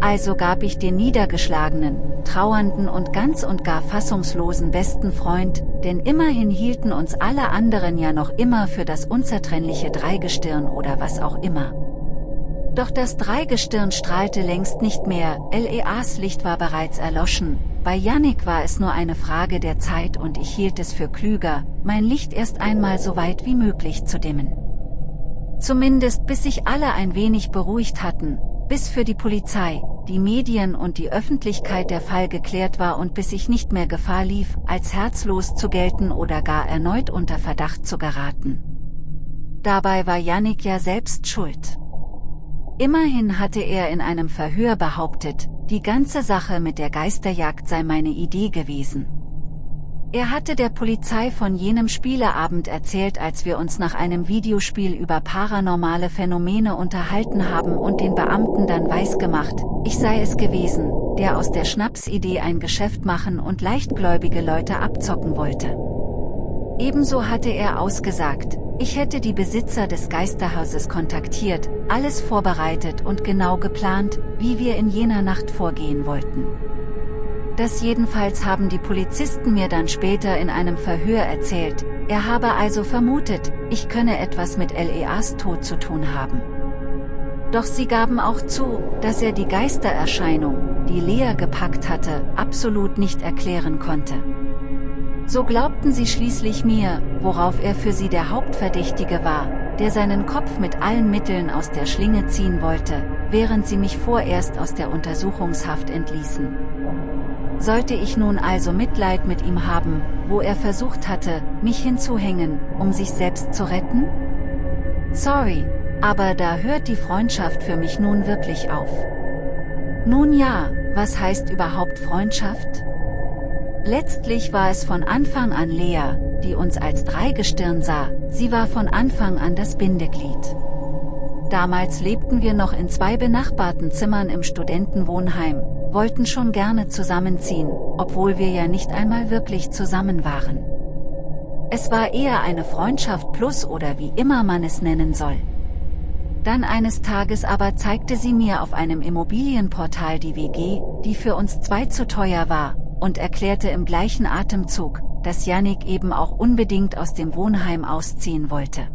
Also gab ich den niedergeschlagenen, trauernden und ganz und gar fassungslosen besten Freund, denn immerhin hielten uns alle anderen ja noch immer für das unzertrennliche Dreigestirn oder was auch immer. Doch das Dreigestirn strahlte längst nicht mehr, LEAs Licht war bereits erloschen, bei Yannick war es nur eine Frage der Zeit und ich hielt es für klüger, mein Licht erst einmal so weit wie möglich zu dimmen. Zumindest bis sich alle ein wenig beruhigt hatten, bis für die Polizei, die Medien und die Öffentlichkeit der Fall geklärt war und bis ich nicht mehr Gefahr lief, als herzlos zu gelten oder gar erneut unter Verdacht zu geraten. Dabei war Yannick ja selbst schuld. Immerhin hatte er in einem Verhör behauptet, die ganze Sache mit der Geisterjagd sei meine Idee gewesen. Er hatte der Polizei von jenem Spieleabend erzählt als wir uns nach einem Videospiel über paranormale Phänomene unterhalten haben und den Beamten dann weisgemacht, ich sei es gewesen, der aus der Schnapsidee ein Geschäft machen und leichtgläubige Leute abzocken wollte. Ebenso hatte er ausgesagt, ich hätte die Besitzer des Geisterhauses kontaktiert, alles vorbereitet und genau geplant, wie wir in jener Nacht vorgehen wollten. Das jedenfalls haben die Polizisten mir dann später in einem Verhör erzählt, er habe also vermutet, ich könne etwas mit LEAs Tod zu tun haben. Doch sie gaben auch zu, dass er die Geistererscheinung, die Lea gepackt hatte, absolut nicht erklären konnte. So glaubten sie schließlich mir, worauf er für sie der Hauptverdächtige war, der seinen Kopf mit allen Mitteln aus der Schlinge ziehen wollte, während sie mich vorerst aus der Untersuchungshaft entließen. Sollte ich nun also Mitleid mit ihm haben, wo er versucht hatte, mich hinzuhängen, um sich selbst zu retten? Sorry, aber da hört die Freundschaft für mich nun wirklich auf. Nun ja, was heißt überhaupt Freundschaft? Letztlich war es von Anfang an Lea, die uns als Dreigestirn sah, sie war von Anfang an das Bindeglied. Damals lebten wir noch in zwei benachbarten Zimmern im Studentenwohnheim, wollten schon gerne zusammenziehen, obwohl wir ja nicht einmal wirklich zusammen waren. Es war eher eine Freundschaft plus oder wie immer man es nennen soll. Dann eines Tages aber zeigte sie mir auf einem Immobilienportal die WG, die für uns zwei zu teuer war, und erklärte im gleichen Atemzug, dass Yannick eben auch unbedingt aus dem Wohnheim ausziehen wollte.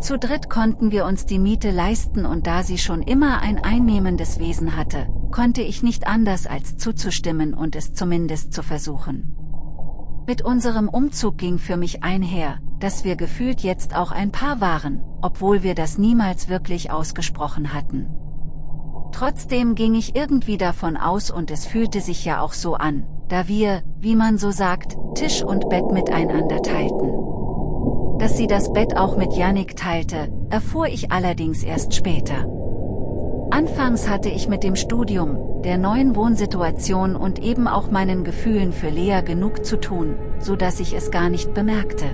Zu dritt konnten wir uns die Miete leisten und da sie schon immer ein einnehmendes Wesen hatte, konnte ich nicht anders als zuzustimmen und es zumindest zu versuchen. Mit unserem Umzug ging für mich einher, dass wir gefühlt jetzt auch ein Paar waren, obwohl wir das niemals wirklich ausgesprochen hatten. Trotzdem ging ich irgendwie davon aus und es fühlte sich ja auch so an, da wir, wie man so sagt, Tisch und Bett miteinander teilten. Dass sie das Bett auch mit Yannick teilte, erfuhr ich allerdings erst später. Anfangs hatte ich mit dem Studium, der neuen Wohnsituation und eben auch meinen Gefühlen für Lea genug zu tun, so dass ich es gar nicht bemerkte.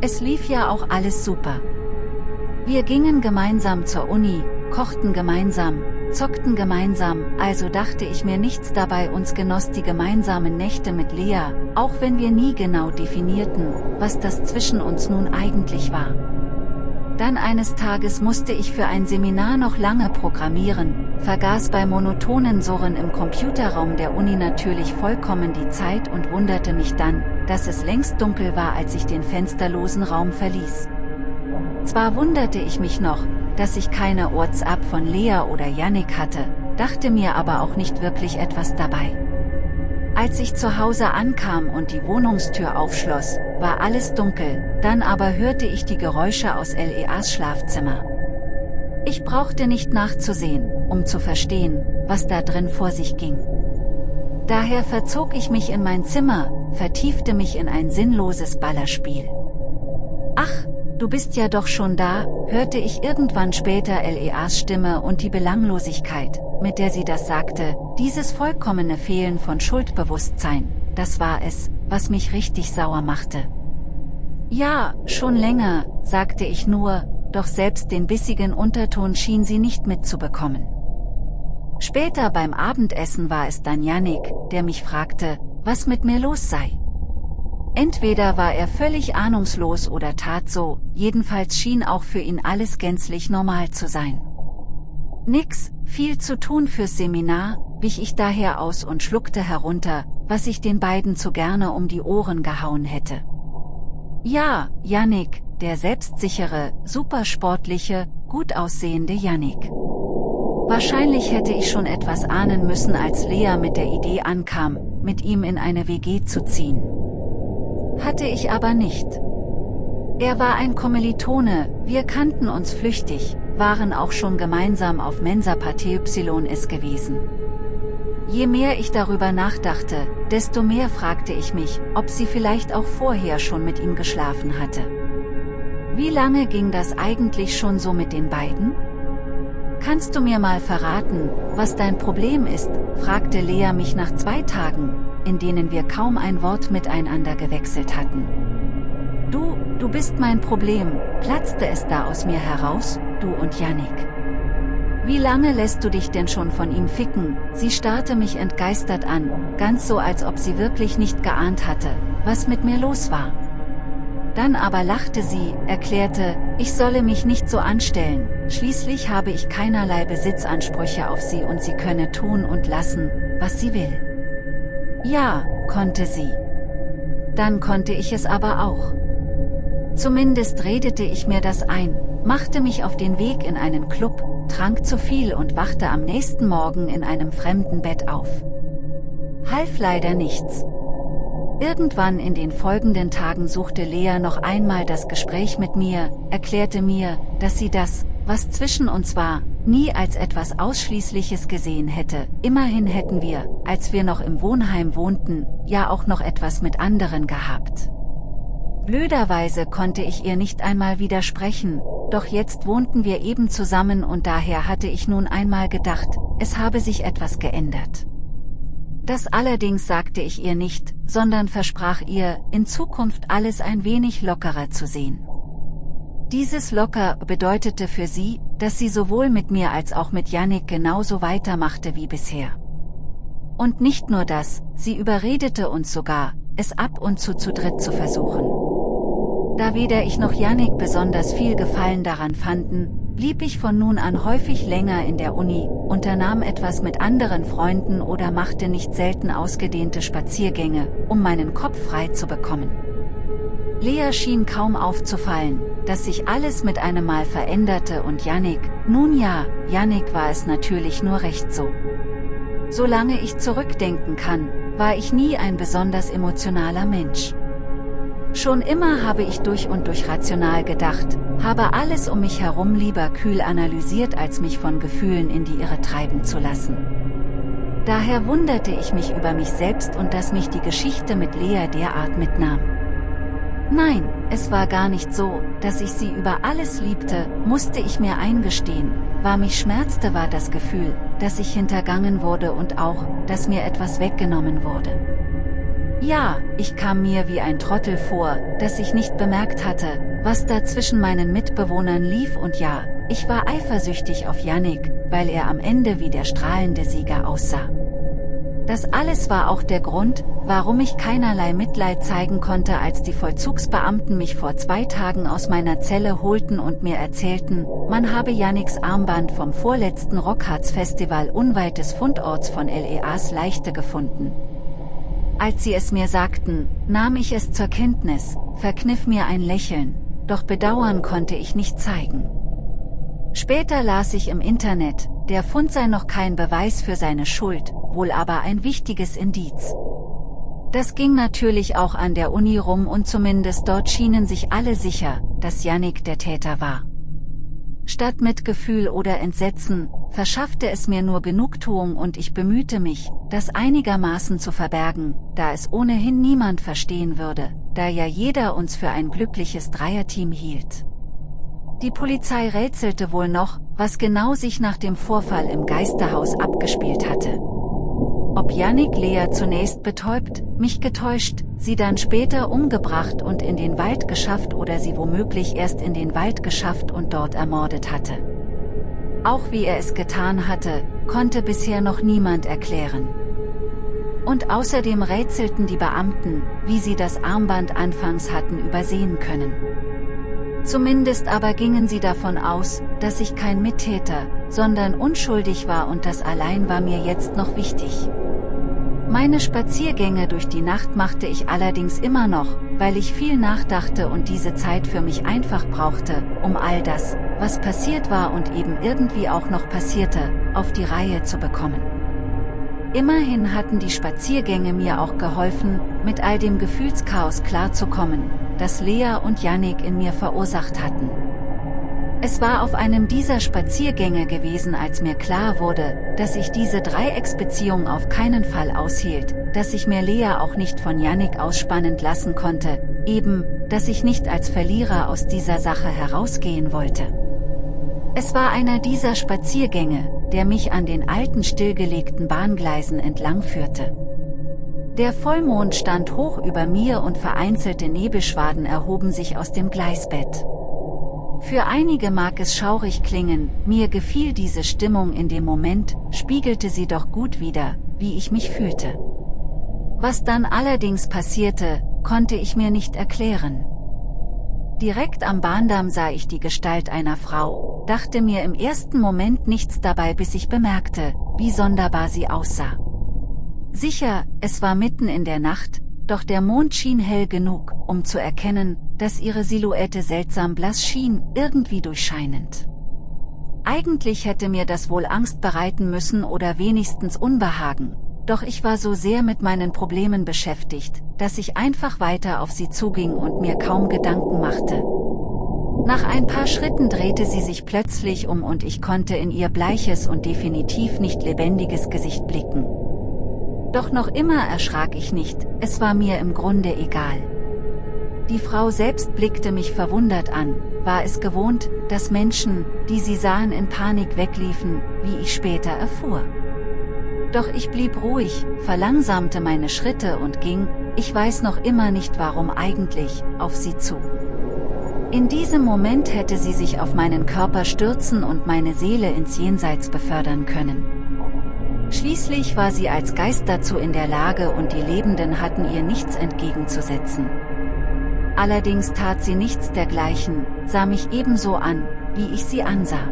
Es lief ja auch alles super. Wir gingen gemeinsam zur Uni, kochten gemeinsam, zockten gemeinsam, also dachte ich mir nichts dabei uns genoss die gemeinsamen Nächte mit Lea, auch wenn wir nie genau definierten, was das zwischen uns nun eigentlich war. Dann eines Tages musste ich für ein Seminar noch lange programmieren, vergaß bei monotonen Surren im Computerraum der Uni natürlich vollkommen die Zeit und wunderte mich dann, dass es längst dunkel war als ich den fensterlosen Raum verließ. Zwar wunderte ich mich noch, dass ich keine WhatsApp von Lea oder Yannick hatte, dachte mir aber auch nicht wirklich etwas dabei. Als ich zu Hause ankam und die Wohnungstür aufschloss, war alles dunkel, dann aber hörte ich die Geräusche aus Leas Schlafzimmer. Ich brauchte nicht nachzusehen, um zu verstehen, was da drin vor sich ging. Daher verzog ich mich in mein Zimmer, vertiefte mich in ein sinnloses Ballerspiel. Du bist ja doch schon da, hörte ich irgendwann später Leas Stimme und die Belanglosigkeit, mit der sie das sagte, dieses vollkommene Fehlen von Schuldbewusstsein, das war es, was mich richtig sauer machte. Ja, schon länger, sagte ich nur, doch selbst den bissigen Unterton schien sie nicht mitzubekommen. Später beim Abendessen war es dann Yannick, der mich fragte, was mit mir los sei. Entweder war er völlig ahnungslos oder tat so, jedenfalls schien auch für ihn alles gänzlich normal zu sein. Nix, viel zu tun fürs Seminar, wich ich daher aus und schluckte herunter, was ich den beiden zu gerne um die Ohren gehauen hätte. Ja, Yannick, der selbstsichere, supersportliche, gut aussehende Yannick. Wahrscheinlich hätte ich schon etwas ahnen müssen als Lea mit der Idee ankam, mit ihm in eine WG zu ziehen. Hatte ich aber nicht. Er war ein Kommilitone, wir kannten uns flüchtig, waren auch schon gemeinsam auf Mensa Party YS gewesen. Je mehr ich darüber nachdachte, desto mehr fragte ich mich, ob sie vielleicht auch vorher schon mit ihm geschlafen hatte. Wie lange ging das eigentlich schon so mit den beiden? Kannst du mir mal verraten, was dein Problem ist, fragte Lea mich nach zwei Tagen, in denen wir kaum ein Wort miteinander gewechselt hatten. Du, du bist mein Problem, platzte es da aus mir heraus, du und Yannick. Wie lange lässt du dich denn schon von ihm ficken? Sie starrte mich entgeistert an, ganz so als ob sie wirklich nicht geahnt hatte, was mit mir los war. Dann aber lachte sie, erklärte, ich solle mich nicht so anstellen, schließlich habe ich keinerlei Besitzansprüche auf sie und sie könne tun und lassen, was sie will. Ja, konnte sie. Dann konnte ich es aber auch. Zumindest redete ich mir das ein, machte mich auf den Weg in einen Club, trank zu viel und wachte am nächsten Morgen in einem fremden Bett auf. Half leider nichts. Irgendwann in den folgenden Tagen suchte Lea noch einmal das Gespräch mit mir, erklärte mir, dass sie das, was zwischen uns war, nie als etwas Ausschließliches gesehen hätte. Immerhin hätten wir, als wir noch im Wohnheim wohnten, ja auch noch etwas mit anderen gehabt. Blöderweise konnte ich ihr nicht einmal widersprechen, doch jetzt wohnten wir eben zusammen und daher hatte ich nun einmal gedacht, es habe sich etwas geändert. Das allerdings sagte ich ihr nicht, sondern versprach ihr, in Zukunft alles ein wenig lockerer zu sehen. Dieses locker bedeutete für sie, dass sie sowohl mit mir als auch mit Yannick genauso weitermachte wie bisher. Und nicht nur das, sie überredete uns sogar, es ab und zu zu dritt zu versuchen. Da weder ich noch Yannick besonders viel Gefallen daran fanden, blieb ich von nun an häufig länger in der Uni, unternahm etwas mit anderen Freunden oder machte nicht selten ausgedehnte Spaziergänge, um meinen Kopf frei zu bekommen. Lea schien kaum aufzufallen, dass sich alles mit einem Mal veränderte und Yannick, nun ja, Yannick war es natürlich nur recht so. Solange ich zurückdenken kann, war ich nie ein besonders emotionaler Mensch. Schon immer habe ich durch und durch rational gedacht, habe alles um mich herum lieber kühl analysiert als mich von Gefühlen in die Irre treiben zu lassen. Daher wunderte ich mich über mich selbst und dass mich die Geschichte mit Lea derart mitnahm. Nein, es war gar nicht so, dass ich sie über alles liebte, musste ich mir eingestehen, war mich schmerzte war das Gefühl, dass ich hintergangen wurde und auch, dass mir etwas weggenommen wurde. Ja, ich kam mir wie ein Trottel vor, dass ich nicht bemerkt hatte, was da zwischen meinen Mitbewohnern lief und ja, ich war eifersüchtig auf Yannick, weil er am Ende wie der strahlende Sieger aussah. Das alles war auch der Grund, warum ich keinerlei Mitleid zeigen konnte als die Vollzugsbeamten mich vor zwei Tagen aus meiner Zelle holten und mir erzählten, man habe Yannicks Armband vom vorletzten Rockharz Festival unweit des Fundorts von LEAs Leichte gefunden. Als sie es mir sagten, nahm ich es zur Kenntnis, verkniff mir ein Lächeln, doch bedauern konnte ich nicht zeigen. Später las ich im Internet, der Fund sei noch kein Beweis für seine Schuld, wohl aber ein wichtiges Indiz. Das ging natürlich auch an der Uni rum und zumindest dort schienen sich alle sicher, dass Yannick der Täter war. Statt Mitgefühl oder Entsetzen, verschaffte es mir nur Genugtuung und ich bemühte mich, das einigermaßen zu verbergen, da es ohnehin niemand verstehen würde, da ja jeder uns für ein glückliches Dreierteam hielt. Die Polizei rätselte wohl noch, was genau sich nach dem Vorfall im Geisterhaus abgespielt hatte. Ob Yannick Lea zunächst betäubt, mich getäuscht, sie dann später umgebracht und in den Wald geschafft oder sie womöglich erst in den Wald geschafft und dort ermordet hatte. Auch wie er es getan hatte, konnte bisher noch niemand erklären. Und außerdem rätselten die Beamten, wie sie das Armband anfangs hatten übersehen können. Zumindest aber gingen sie davon aus, dass ich kein Mittäter, sondern unschuldig war und das allein war mir jetzt noch wichtig. Meine Spaziergänge durch die Nacht machte ich allerdings immer noch, weil ich viel nachdachte und diese Zeit für mich einfach brauchte, um all das, was passiert war und eben irgendwie auch noch passierte, auf die Reihe zu bekommen. Immerhin hatten die Spaziergänge mir auch geholfen, mit all dem Gefühlschaos klarzukommen, das Lea und Yannick in mir verursacht hatten. Es war auf einem dieser Spaziergänge gewesen als mir klar wurde, dass ich diese Dreiecksbeziehung auf keinen Fall aushielt, dass ich mir Lea auch nicht von Yannick ausspannend lassen konnte, eben, dass ich nicht als Verlierer aus dieser Sache herausgehen wollte. Es war einer dieser Spaziergänge, der mich an den alten stillgelegten Bahngleisen entlang führte. Der Vollmond stand hoch über mir und vereinzelte Nebelschwaden erhoben sich aus dem Gleisbett. Für einige mag es schaurig klingen, mir gefiel diese Stimmung in dem Moment, spiegelte sie doch gut wider, wie ich mich fühlte. Was dann allerdings passierte, konnte ich mir nicht erklären. Direkt am Bahndamm sah ich die Gestalt einer Frau, dachte mir im ersten Moment nichts dabei bis ich bemerkte, wie sonderbar sie aussah. Sicher, es war mitten in der Nacht, doch der Mond schien hell genug, um zu erkennen, dass ihre Silhouette seltsam blass schien, irgendwie durchscheinend. Eigentlich hätte mir das wohl Angst bereiten müssen oder wenigstens Unbehagen, doch ich war so sehr mit meinen Problemen beschäftigt, dass ich einfach weiter auf sie zuging und mir kaum Gedanken machte. Nach ein paar Schritten drehte sie sich plötzlich um und ich konnte in ihr bleiches und definitiv nicht lebendiges Gesicht blicken. Doch noch immer erschrak ich nicht, es war mir im Grunde egal. Die Frau selbst blickte mich verwundert an, war es gewohnt, dass Menschen, die sie sahen in Panik wegliefen, wie ich später erfuhr. Doch ich blieb ruhig, verlangsamte meine Schritte und ging, ich weiß noch immer nicht warum eigentlich, auf sie zu. In diesem Moment hätte sie sich auf meinen Körper stürzen und meine Seele ins Jenseits befördern können. Schließlich war sie als Geist dazu in der Lage und die Lebenden hatten ihr nichts entgegenzusetzen. Allerdings tat sie nichts dergleichen, sah mich ebenso an, wie ich sie ansah.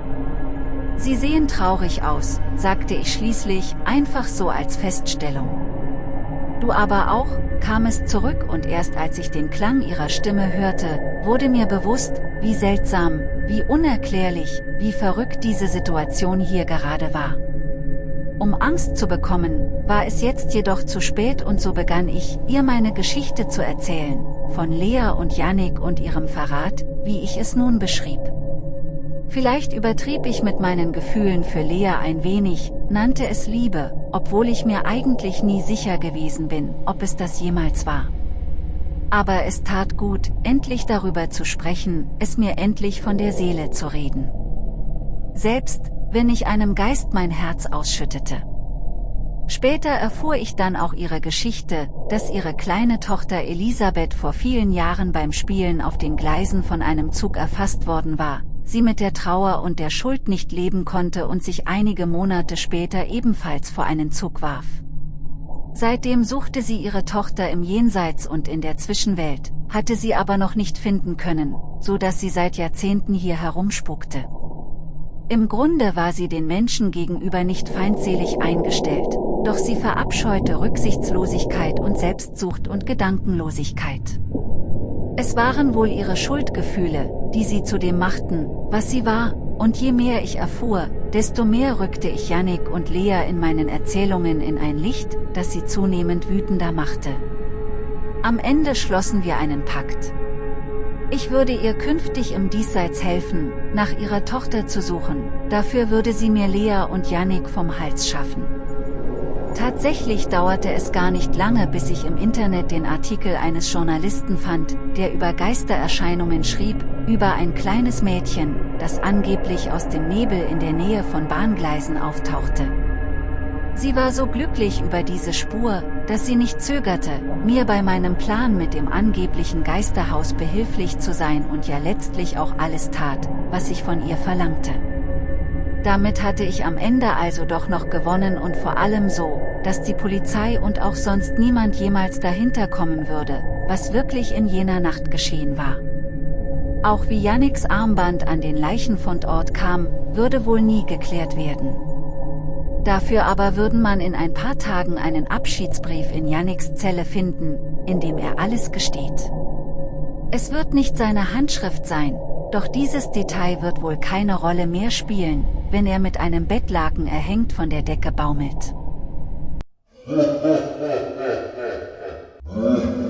Sie sehen traurig aus, sagte ich schließlich, einfach so als Feststellung. Du aber auch, kam es zurück und erst als ich den Klang ihrer Stimme hörte, wurde mir bewusst, wie seltsam, wie unerklärlich, wie verrückt diese Situation hier gerade war. Um Angst zu bekommen, war es jetzt jedoch zu spät und so begann ich, ihr meine Geschichte zu erzählen, von Lea und Yannick und ihrem Verrat, wie ich es nun beschrieb. Vielleicht übertrieb ich mit meinen Gefühlen für Lea ein wenig, nannte es Liebe, obwohl ich mir eigentlich nie sicher gewesen bin, ob es das jemals war. Aber es tat gut, endlich darüber zu sprechen, es mir endlich von der Seele zu reden. Selbst, wenn ich einem Geist mein Herz ausschüttete. Später erfuhr ich dann auch ihre Geschichte, dass ihre kleine Tochter Elisabeth vor vielen Jahren beim Spielen auf den Gleisen von einem Zug erfasst worden war, sie mit der Trauer und der Schuld nicht leben konnte und sich einige Monate später ebenfalls vor einen Zug warf. Seitdem suchte sie ihre Tochter im Jenseits und in der Zwischenwelt, hatte sie aber noch nicht finden können, so dass sie seit Jahrzehnten hier herumspukte. Im Grunde war sie den Menschen gegenüber nicht feindselig eingestellt, doch sie verabscheute Rücksichtslosigkeit und Selbstsucht und Gedankenlosigkeit. Es waren wohl ihre Schuldgefühle, die sie zu dem machten, was sie war, und je mehr ich erfuhr, desto mehr rückte ich Yannick und Lea in meinen Erzählungen in ein Licht, das sie zunehmend wütender machte. Am Ende schlossen wir einen Pakt. Ich würde ihr künftig im Diesseits helfen, nach ihrer Tochter zu suchen, dafür würde sie mir Lea und Yannick vom Hals schaffen. Tatsächlich dauerte es gar nicht lange bis ich im Internet den Artikel eines Journalisten fand, der über Geistererscheinungen schrieb, über ein kleines Mädchen, das angeblich aus dem Nebel in der Nähe von Bahngleisen auftauchte. Sie war so glücklich über diese Spur, dass sie nicht zögerte, mir bei meinem Plan mit dem angeblichen Geisterhaus behilflich zu sein und ja letztlich auch alles tat, was ich von ihr verlangte. Damit hatte ich am Ende also doch noch gewonnen und vor allem so, dass die Polizei und auch sonst niemand jemals dahinter kommen würde, was wirklich in jener Nacht geschehen war. Auch wie Yannicks Armband an den Leichenfundort kam, würde wohl nie geklärt werden. Dafür aber würden man in ein paar Tagen einen Abschiedsbrief in Yannicks Zelle finden, in dem er alles gesteht. Es wird nicht seine Handschrift sein, doch dieses Detail wird wohl keine Rolle mehr spielen, wenn er mit einem Bettlaken erhängt von der Decke baumelt.